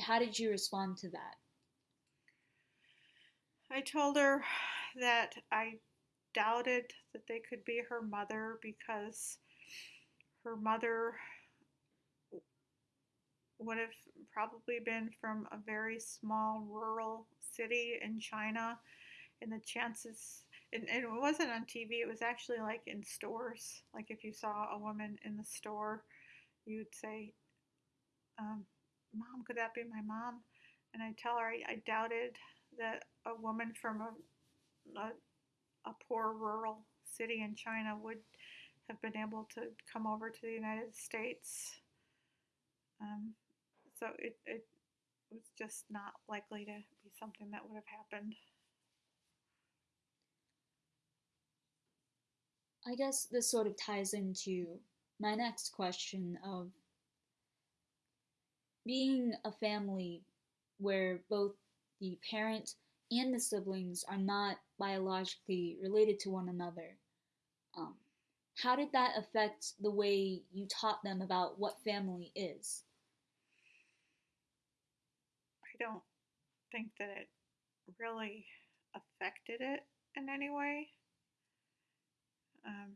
how did you respond to that? I told her that I doubted that they could be her mother because her mother would have probably been from a very small rural city in China and the chances and, and it wasn't on TV, it was actually like in stores. Like if you saw a woman in the store, you'd say, um, Mom, could that be my mom? And I tell her I, I doubted that a woman from a, a, a poor rural city in China would have been able to come over to the United States. Um, so it, it was just not likely to be something that would have happened. I guess this sort of ties into my next question of being a family where both the parent and the siblings are not biologically related to one another. Um, how did that affect the way you taught them about what family is? I don't think that it really affected it in any way um,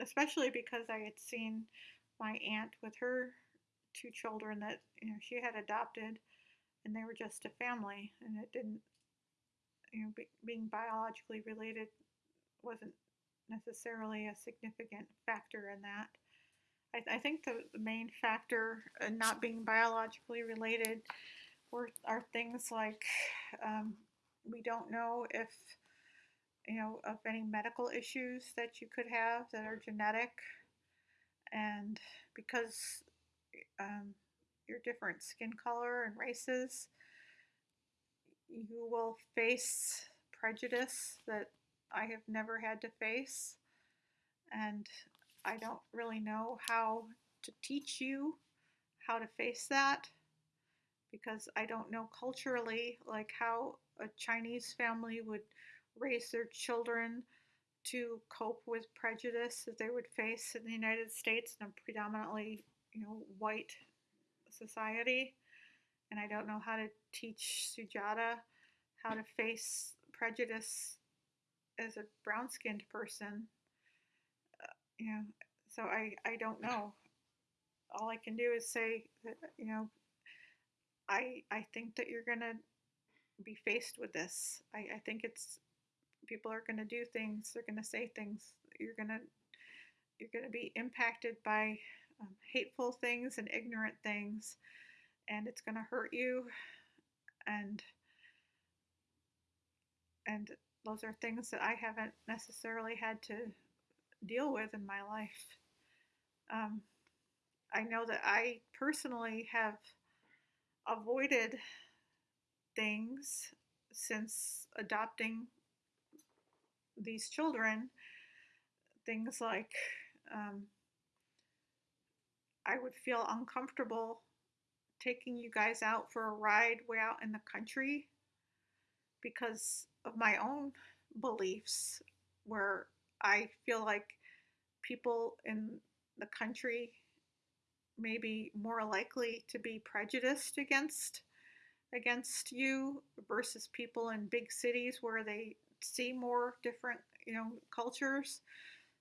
especially because I had seen my aunt with her two children that you know she had adopted, and they were just a family, and it didn't, you know, be, being biologically related wasn't necessarily a significant factor in that. I, I think the, the main factor in not being biologically related were are things like um, we don't know if you know, of any medical issues that you could have that are genetic. And because um, your different skin color and races, you will face prejudice that I have never had to face. And I don't really know how to teach you how to face that because I don't know culturally like how a Chinese family would raise their children to cope with prejudice that they would face in the United States in a predominantly, you know, white society. And I don't know how to teach Sujata how to face prejudice as a brown skinned person. Uh, you know, so I, I don't know. All I can do is say that, you know, I, I think that you're going to be faced with this. I, I think it's people are going to do things, they're going to say things. You're going to you're going to be impacted by um, hateful things and ignorant things, and it's going to hurt you. And and those are things that I haven't necessarily had to deal with in my life. Um, I know that I personally have avoided things since adopting these children. Things like um, I would feel uncomfortable taking you guys out for a ride way out in the country because of my own beliefs, where I feel like people in the country may be more likely to be prejudiced against against you versus people in big cities where they see more different you know cultures.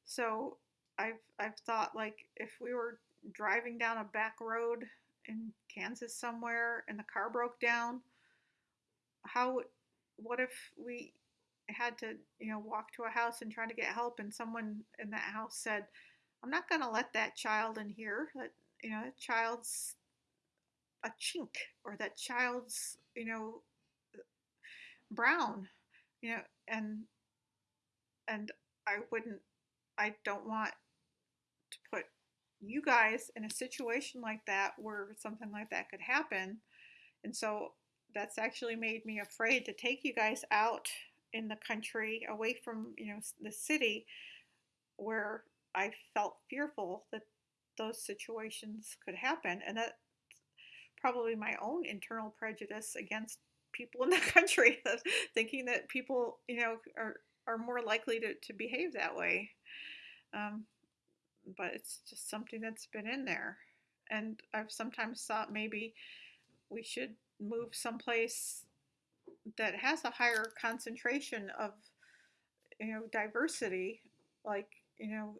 So i've i've thought like if we were driving down a back road in kansas somewhere and the car broke down how what if we had to you know walk to a house and try to get help and someone in that house said i'm not going to let that child in here. That you know that child's a chink or that child's you know brown. You know and and i wouldn't i don't want to put you guys in a situation like that where something like that could happen. And so that's actually made me afraid to take you guys out in the country away from you know the city where i felt fearful that those situations could happen. And that probably my own internal prejudice against people in the country thinking that people you know are are more likely to, to behave that way. Um, but it's just something that's been in there. And i've sometimes thought maybe we should move someplace that has a higher concentration of you know diversity like you know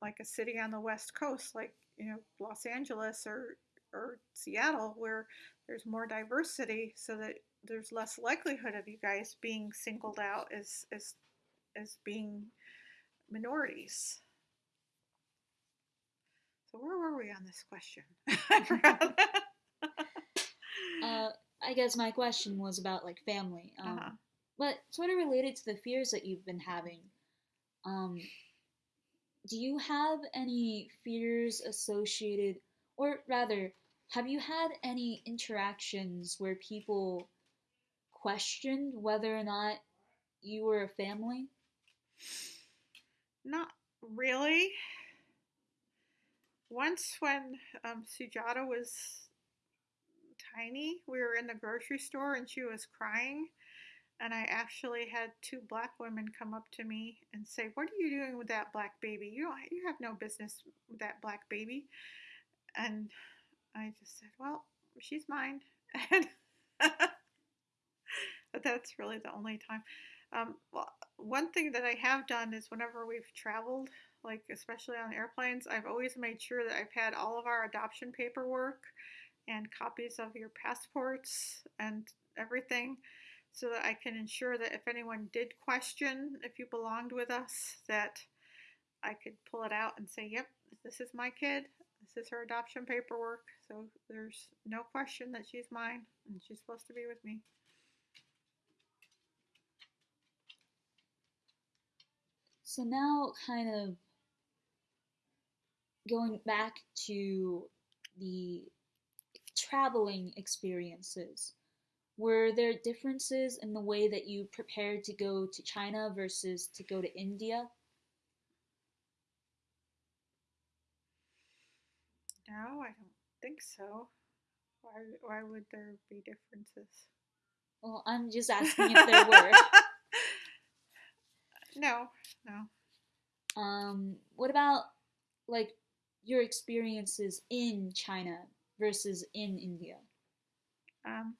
like a city on the west coast like you know los angeles or or seattle where there's more diversity so that there's less likelihood of you guys being singled out as as as being minorities so where were we on this question uh, I guess my question was about like family, um, Uh-huh. but sort of related to the fears that you've been having. Um, do you have any fears associated, or rather, have you had any interactions where people questioned whether or not you were a family? Not really. Once, when um, Sujata was tiny, we were in the grocery store and she was crying. And I actually had two black women come up to me and say, "What are you doing with that black baby? You don't, you have no business with that black baby." And I just said, "Well, she's mine." And but that's really the only time. Um, well, one thing that I have done is whenever we've traveled, like especially on airplanes, I've always made sure that I've had all of our adoption paperwork and copies of your passports and everything so that I can ensure that if anyone did question if you belonged with us, that I could pull it out and say, yep, this is my kid. This is her adoption paperwork. So there's no question that she's mine and she's supposed to be with me. So now, kind of going back to the traveling experiences. Were there differences in the way that you prepared to go to China versus to go to India? No, I don't think so. Why, why would there be differences? Well, I'm just asking if there were. no, no. Um, what about like your experiences in China versus in India? Um,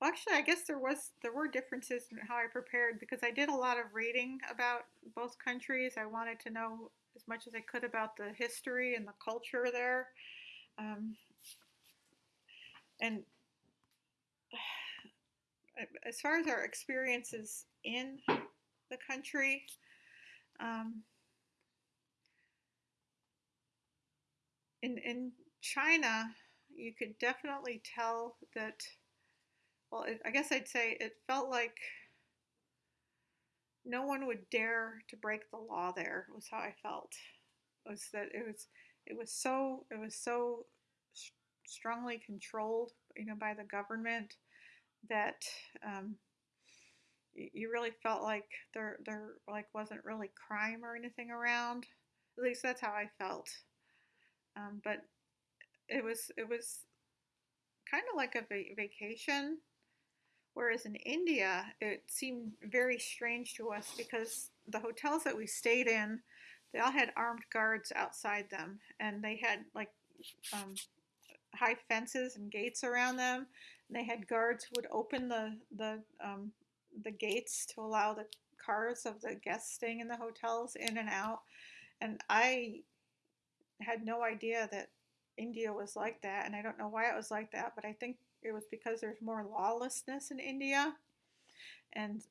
well, actually, I guess there was there were differences in how I prepared because I did a lot of reading about both countries. I wanted to know as much as I could about the history and the culture there. Um, and as far as our experiences in the country, um, in in China, you could definitely tell that. Well, it, I guess I'd say it felt like no one would dare to break the law there was how i felt. Was that it was it was so it was so strongly controlled you know by the government that um, you really felt like there there like wasn't really crime or anything around. At least that's how i felt. Um, but it was it was kind of like a va- vacation Whereas in India, it seemed very strange to us because the hotels that we stayed in, they all had armed guards outside them, and they had like um, high fences and gates around them. And they had guards who would open the the um, the gates to allow the cars of the guests staying in the hotels in and out. And I had no idea that India was like that, and I don't know why it was like that, but I think it was because there's more lawlessness in India. And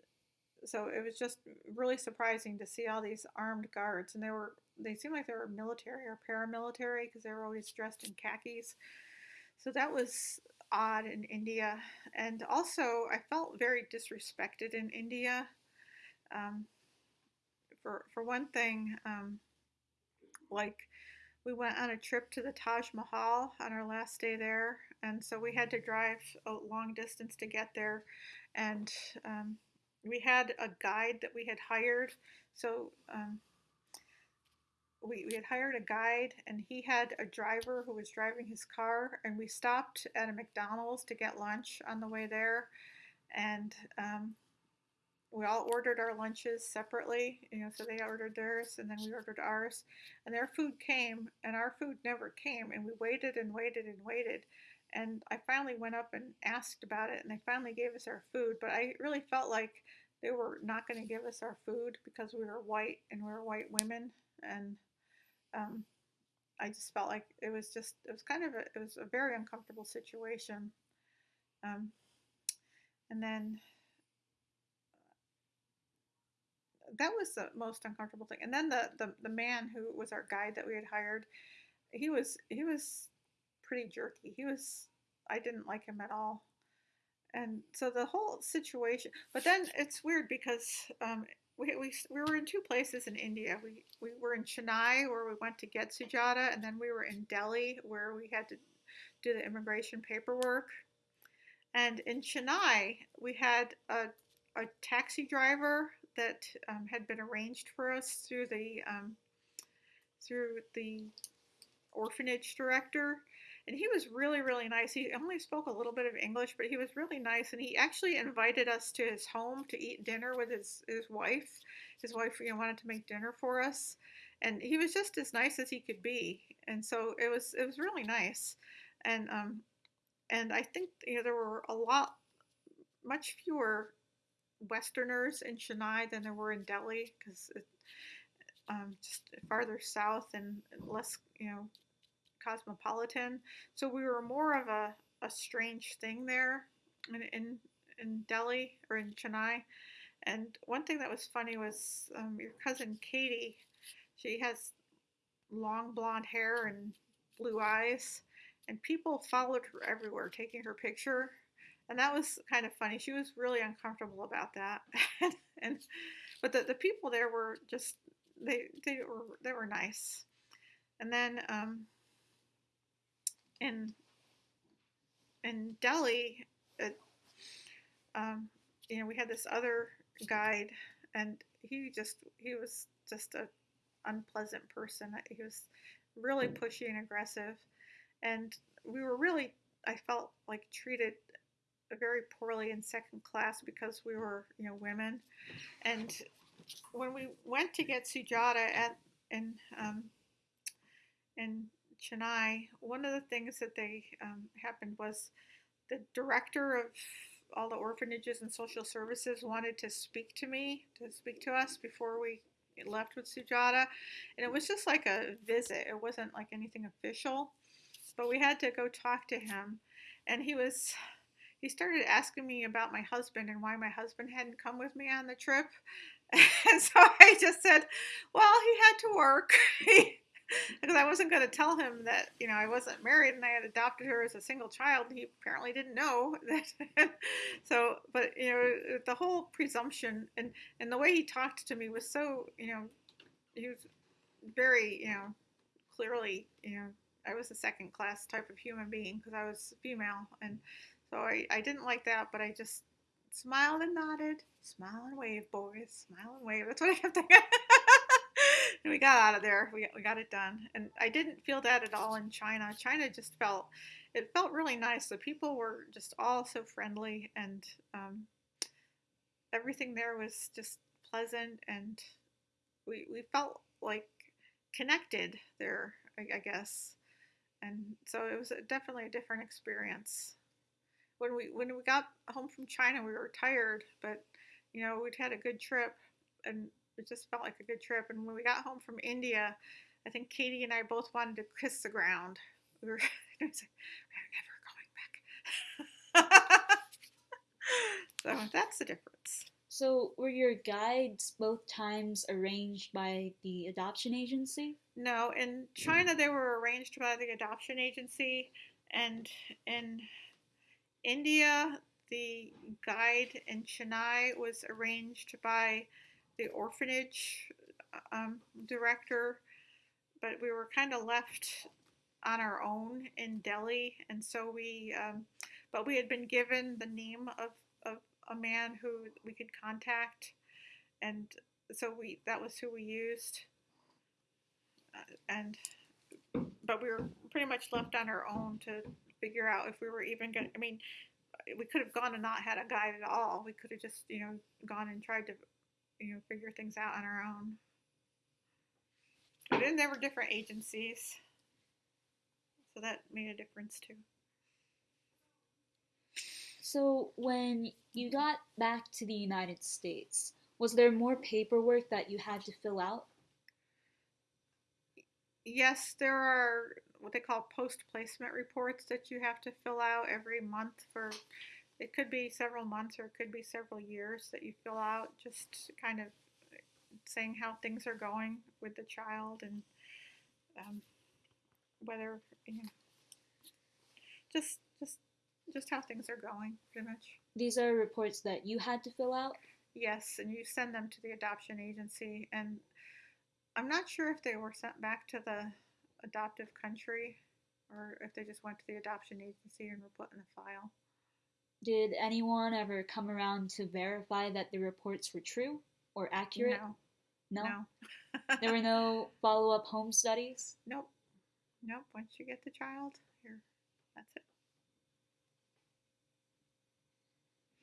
so it was just really surprising to see all these armed guards. And they were, they seemed like they were military or paramilitary because they were always dressed in khakis. So that was odd in India. And also, I felt very disrespected in India. Um, for, for one thing, um, like we went on a trip to the Taj Mahal on our last day there, and so we had to drive a long distance to get there. And um, we had a guide that we had hired. So um, we, we had hired a guide, and he had a driver who was driving his car. And we stopped at a McDonald's to get lunch on the way there. And um, we all ordered our lunches separately, you know, so they ordered theirs and then we ordered ours. And their food came and our food never came. And we waited and waited and waited. And I finally went up and asked about it and they finally gave us our food. But I really felt like they were not going to give us our food because we were white and we were white women. And um, I just felt like it was just, it was kind of a, it was a very uncomfortable situation. Um, and then that was the most uncomfortable thing. And then the, the the man who was our guide that we had hired, he was he was pretty jerky. He was I didn't like him at all. And so the whole situation, but then it's weird because um, we, we, we were in two places in India. We, we were in Chennai where we went to get Sujata, and then we were in Delhi where we had to do the immigration paperwork. And in Chennai, we had a, a taxi driver that um, had been arranged for us through the um, through the orphanage director. And he was really really nice. He only spoke a little bit of english but he was really nice. And he actually invited us to his home to eat dinner with his, his wife. His wife you know, wanted to make dinner for us. And he was just as nice as he could be. And so it was it was really nice. And um and i think you know there were a lot much fewer Westerners in Chennai than there were in Delhi because um, just farther south and less, you know, cosmopolitan. So we were more of a, a strange thing there in, in, in Delhi or in Chennai. And one thing that was funny was um, your cousin Katie, she has long blonde hair and blue eyes, and people followed her everywhere taking her picture and that was kind of funny. She was really uncomfortable about that, and but the, the people there were just they they were they were nice. And then um, in in Delhi, it, um, you know, we had this other guide, and he just he was just a unpleasant person. He was really pushy and aggressive, and we were really I felt like treated very poorly in second class because we were you know women, and when we went to get Sujata at in um, in Chennai, one of the things that they um, happened was the director of all the orphanages and social services wanted to speak to me, to speak to us before we left with Sujata. And it was just like a visit, it wasn't like anything official. But we had to go talk to him. And he was, he started asking me about my husband and why my husband hadn't come with me on the trip. And so I just said, well, he had to work. because I wasn't going to tell him that you know I wasn't married and I had adopted her as a single child. He apparently didn't know that. so, but you know, the whole presumption and and the way he talked to me was so you know, he was very you know, clearly you know I was a second class type of human being because I was female and so I I didn't like that, but I just smiled and nodded, smile and wave, boys, smile and wave. That's what I kept thinking and we got out of there. We, we got it done. And I didn't feel that at all in China. China just felt, it felt really nice. The people were just all so friendly and um, everything there was just pleasant and we, we felt like connected there, I, I guess. And so it was definitely a different experience. When we when we got home from China, we were tired, but you know we'd had a good trip, and it just felt like a good trip. And when we got home from India, I think Katie and I both wanted to kiss the ground. We were, we were never going back. so that's the difference. So, were your guides both times arranged by the adoption agency? No, in China they were arranged by the adoption agency, and in India the guide in Chennai was arranged by the orphanage um, director, but we were kind of left on our own in Delhi, and so we, um, but we had been given the name of, of a man who we could contact, and so we that was who we used, uh, and but we were pretty much left on our own to figure out if we were even going. to I mean, uh, we could have gone and not had a guide at all. We could have just you know gone and tried to you know, figure things out on our own. But then there were different agencies, so that made a difference too. So, when you got back to the United States, was there more paperwork that you had to fill out? Yes, there are what they call post placement reports that you have to fill out every month for it could be several months or it could be several years that you fill out, just kind of saying how things are going with the child and um, whether you know, just just just how things are going, pretty much. These are reports that you had to fill out. Yes, and you send them to the adoption agency, and I'm not sure if they were sent back to the adoptive country or if they just went to the adoption agency and were put in the file. Did anyone ever come around to verify that the reports were true or accurate? No. No. No. there were no follow up home studies? Nope. Nope. Once you get the child, here, that's it.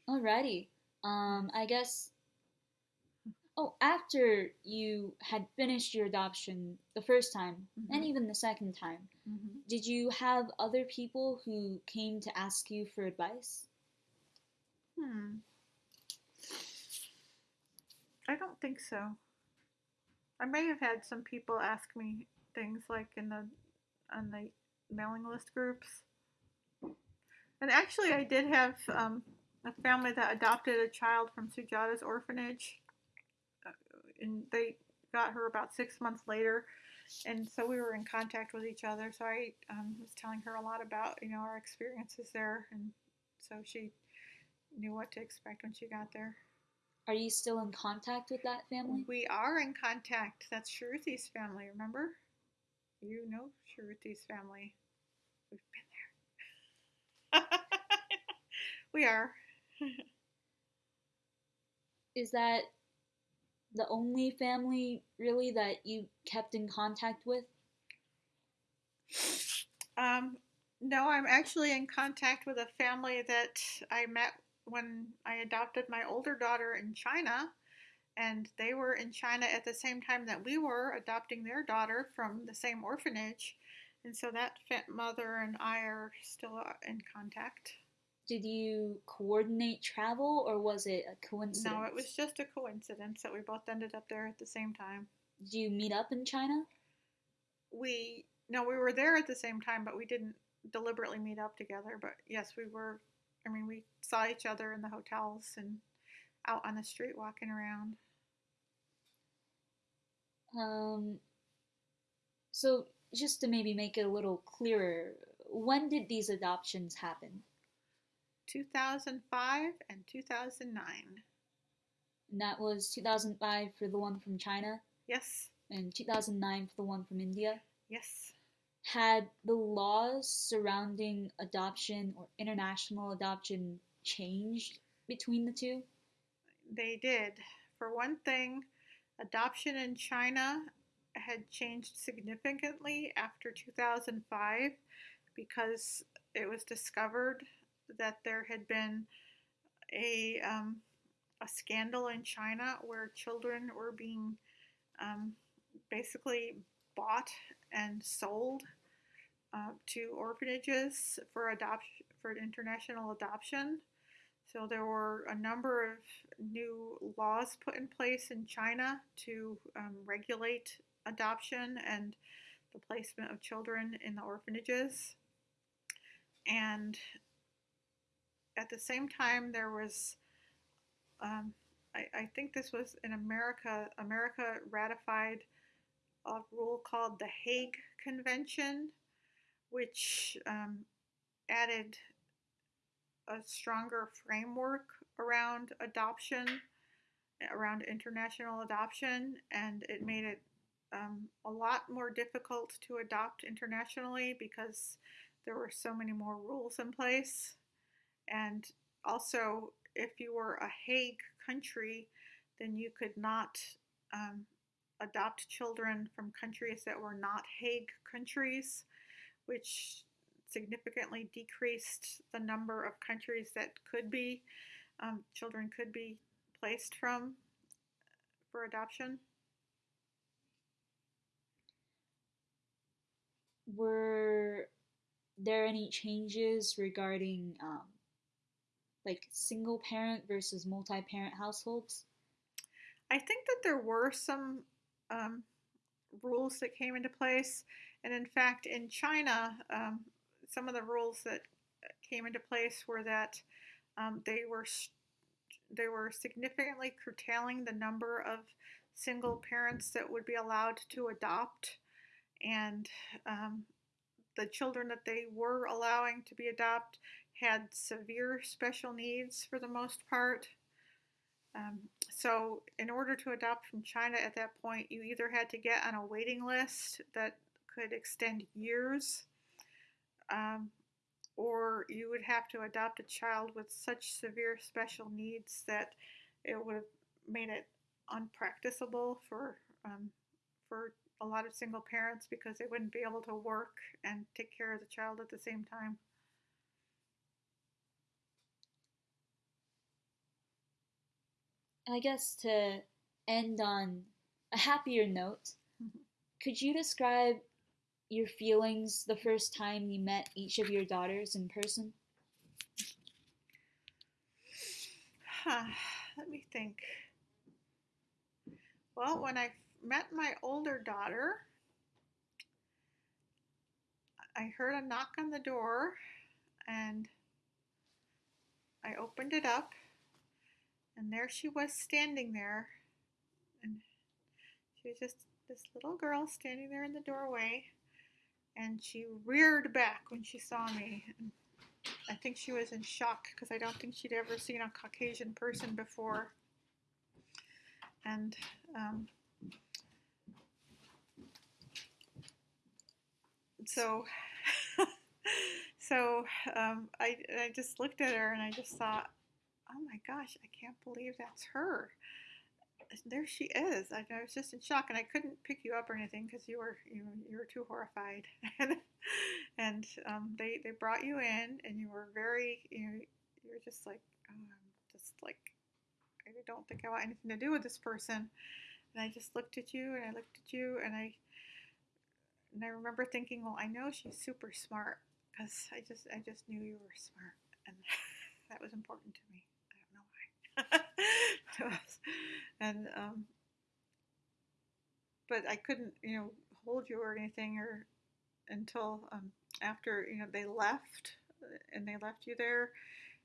Alrighty. Um, I guess. Oh, after you had finished your adoption the first time Mhm. and even the second time, Mm-hmm. did you have other people who came to ask you for advice? Hmm. I don't think so. I may have had some people ask me things like in the on the mailing list groups. And actually, I did have um, a family that adopted a child from Sujata's orphanage, and they got her about six months later. And so we were in contact with each other. So I um, was telling her a lot about, you know, our experiences there. And so she knew what to expect when she got there. Are you still in contact with that family? We are in contact. That's Sharuthi's family, remember? You know Sharuthi's family. We've been there. we are. Is that the only family really that you kept in contact with? Um, no, I'm actually in contact with a family that I met when I adopted my older daughter in China. And they were in China at the same time that we were adopting their daughter from the same orphanage. And so that mother and I are still uh, in contact. Did you coordinate travel or was it a coincidence? No, it was just a coincidence that we both ended up there at the same time. Did you meet up in China? We no, we were there at the same time, but we didn't deliberately meet up together. But yes, we were. I mean, we saw each other in the hotels and out on the street walking around. Um, so just to maybe make it a little clearer, when did these adoptions happen? 2005 and 2009. And that was 2005 for the one from China Yes, and 2009 for the one from India. yes. Had the laws surrounding adoption or international adoption changed between the two? They did. For one thing, adoption in China had changed significantly after 2005 because it was discovered that there had been a, um, a scandal in China where children were being um, basically bought and sold uh, to orphanages for adoption for international adoption. So there were a number of new laws put in place in China to um, regulate adoption and the placement of children in the orphanages. And at the same time, there was, um, I, I think this was in America, America ratified a rule called the Hague Convention, which um, added a stronger framework around adoption, around international adoption, and it made it um, a lot more difficult to adopt internationally because there were so many more rules in place. And also, if you were a Hague country, then you could not um, adopt children from countries that were not Hague countries, which significantly decreased the number of countries that could be um, children could be placed from for adoption. Were there any changes regarding um, like single parent versus multi parent households? I think that there were some um, rules that came into place, and in fact, in China, um, some of the rules that came into place were that um, they were they were significantly curtailing the number of single parents that would be allowed to adopt, and um, the children that they were allowing to be adopted had severe special needs for the most part. Um, so, in order to adopt from China at that point, you either had to get on a waiting list that could extend years, um, or you would have to adopt a child with such severe special needs that it would have made it unpracticable for um, for a lot of single parents because they wouldn't be able to work and take care of the child at the same time. I guess to end on a happier note, Mhm. could you describe your feelings the first time you met each of your daughters in person? Huh, let me think. Well, when I met my older daughter, I heard a knock on the door and I opened it up and there she was standing there. And she was just this little girl standing there in the doorway. And she reared back when she saw me. And I think she was in shock because I don't think she'd ever seen a Caucasian person before. And um, so so um, I, I just looked at her and I just thought, oh my gosh, I can't believe that's her. There she is. I, I was just in shock, and I couldn't pick you up or anything because you were you, you were too horrified. and um, they they brought you in, and you were very you know you were just like I'm just like I don't think I want anything to do with this person. And I just looked at you, and I looked at you, and I and I remember thinking, well, I know she's super smart because I just I just knew you were smart, and that was important to me. I don't know why. and um, but I couldn't, you know, hold you or anything or until um, after you know they left and they left you there.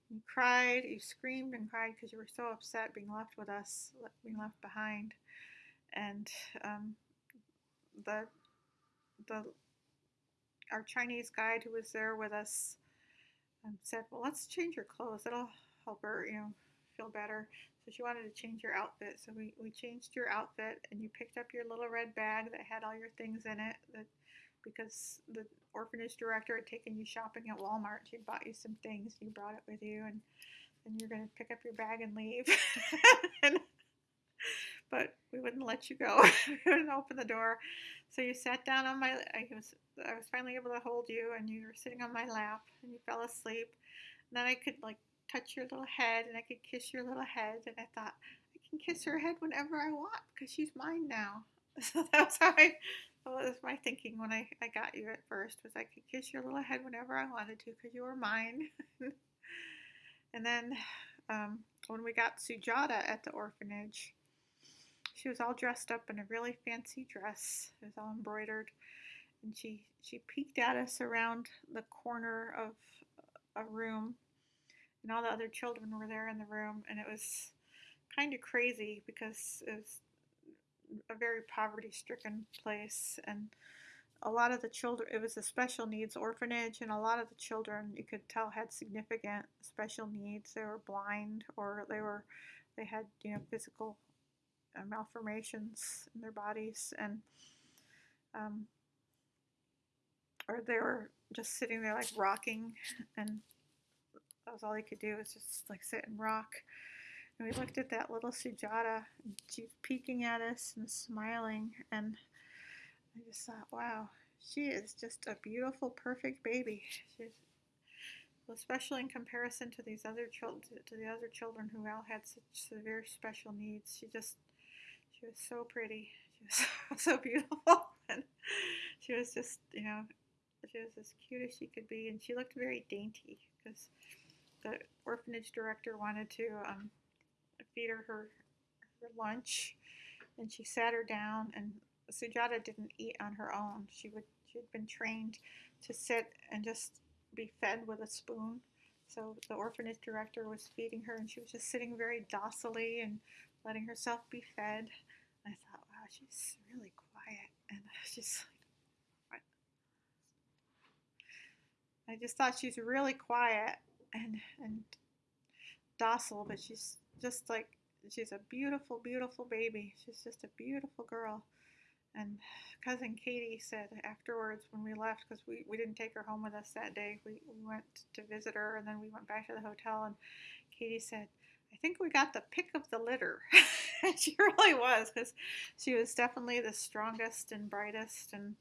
You cried, you screamed and cried because you were so upset being left with us, being left behind, and um, the the our Chinese guide who was there with us um, said, "Well, let's change your clothes. That'll help her, you know, feel better." So she wanted to change your outfit. So we, we changed your outfit, and you picked up your little red bag that had all your things in it. That because the orphanage director had taken you shopping at Walmart, she'd bought you some things. You brought it with you, and then you're going to pick up your bag and leave. and, but we wouldn't let you go. we wouldn't open the door. So you sat down on my. I was I was finally able to hold you, and you were sitting on my lap, and you fell asleep. And then I could like touch your little head, and I could kiss your little head, and I thought I can kiss her head whenever I want because she's mine now. So that's how I. That was my thinking when I, I got you at first was I could kiss your little head whenever I wanted to because you were mine. and then um, when we got Sujata at the orphanage, she was all dressed up in a really fancy dress. It was all embroidered, and she she peeked at us around the corner of a room, and all the other children were there in the room, and it was kind of crazy because it was a very poverty-stricken place, and a lot of the children it was a special needs orphanage and a lot of the children you could tell had significant special needs. They were blind or they were they had you know physical uh, malformations in their bodies and um, or they were just sitting there like rocking and that was all he could do was just like sit and rock and we looked at that little Sujata peeking at us and smiling and I just thought wow she is just a beautiful perfect baby she's especially in comparison to these other children to the other children who all had such severe special needs she just she was so pretty. She was so, so beautiful. and she was just, you know, she was as cute as she could be. And she looked very dainty because the orphanage director wanted to um, feed her, her her lunch. And she sat her down, and Sujata didn't eat on her own. She would she had been trained to sit and just be fed with a spoon. So the orphanage director was feeding her, and she was just sitting very docilely and letting herself be fed. I thought, wow, she's really quiet. And I just like? I just thought she's really quiet and, and docile, but she's just like, she's a beautiful, beautiful baby. She's just a beautiful girl. And cousin Katie said afterwards when we left, because we, we didn't take her home with us that day, we, we went to visit her and then we went back to the hotel. And Katie said, I think we got the pick of the litter. she really was because she was definitely the strongest and brightest and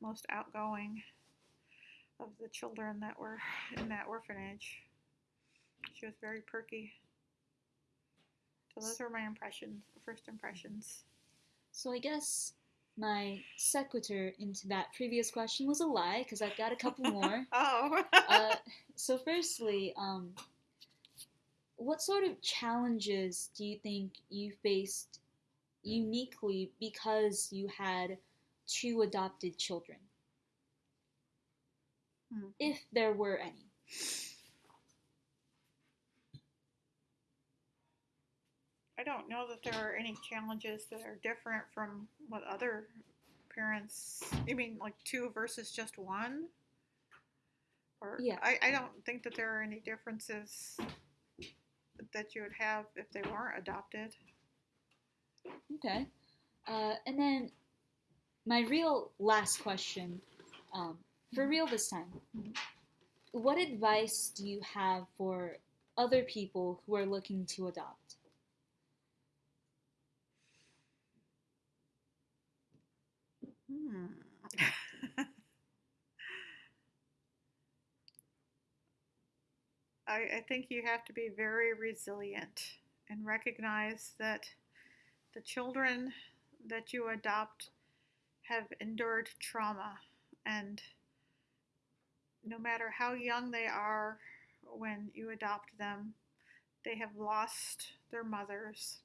most outgoing of the children that were in that orphanage. She was very perky. So those were my impressions, first impressions. So I guess my sequitur into that previous question was a lie because I've got a couple more. oh. uh, so firstly, um, what sort of challenges do you think you faced uniquely because you had two adopted children? Hmm. If there were any. I don't know that there are any challenges that are different from what other parents. You mean like two versus just one? Or Yeah. I, I don't think that there are any differences that you would have if they weren't adopted. Okay. Uh, and then my real last question, um, for real this time. what advice do you have for other people who are looking to adopt? I, I think you have to be very resilient and recognize that the children that you adopt have endured trauma. And no matter how young they are when you adopt them, they have lost their mothers.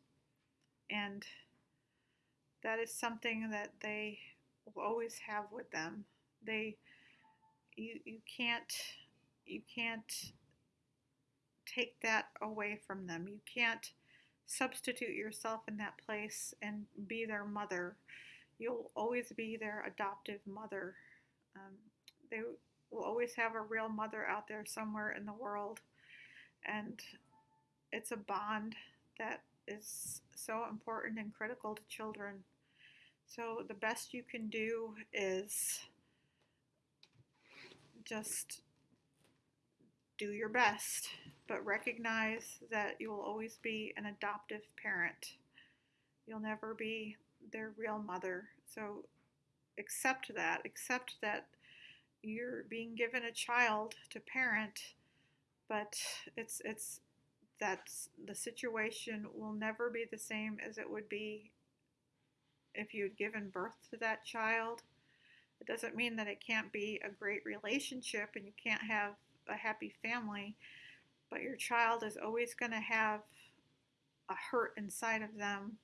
And that is something that they always have with them. They you you can't you can't take that away from them. You can't substitute yourself in that place and be their mother. You'll always be their adoptive mother. Um, they will always have a real mother out there somewhere in the world. And it's a bond that is so important and critical to children. So the best you can do is just do your best, but recognize that you will always be an adoptive parent. You'll never be their real mother. So accept that. Accept that you're being given a child to parent, but it's it's that's the situation will never be the same as it would be if you'd given birth to that child. It doesn't mean that it can't be a great relationship and you can't have a happy family, but your child is always going to have a hurt inside of them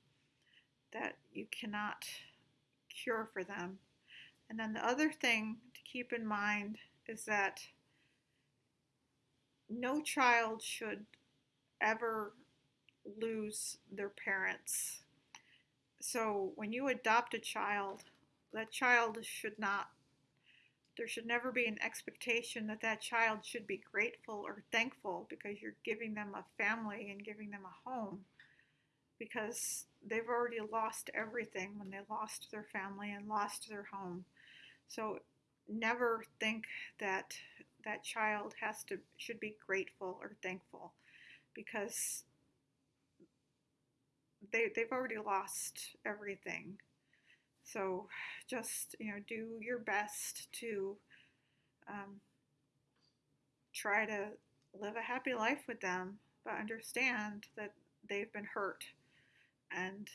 that you cannot cure for them. And then the other thing to keep in mind is that no child should ever lose their parents. So when you adopt a child, that child should not, there should never be an expectation that that child should be grateful or thankful because you're giving them a family and giving them a home because they've already lost everything when they lost their family and lost their home. So never think that that child has to should be grateful or thankful because they they've already lost everything. So just you know do your best to um, try to live a happy life with them, but understand that they've been hurt and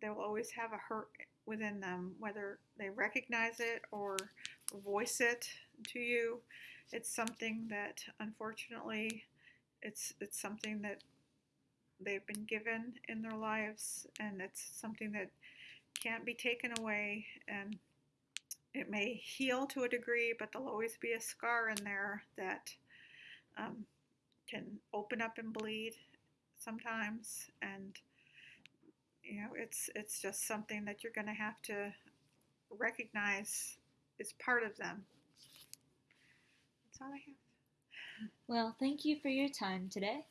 they will always have a hurt within them, whether they recognize it or voice it to you. It's something that unfortunately it's it's something that they've been given in their lives and it's something that can't be taken away and it may heal to a degree but there'll always be a scar in there that um, can open up and bleed sometimes and you know it's it's just something that you're going to have to recognize is part of them that's all i have Well, thank you for your time today.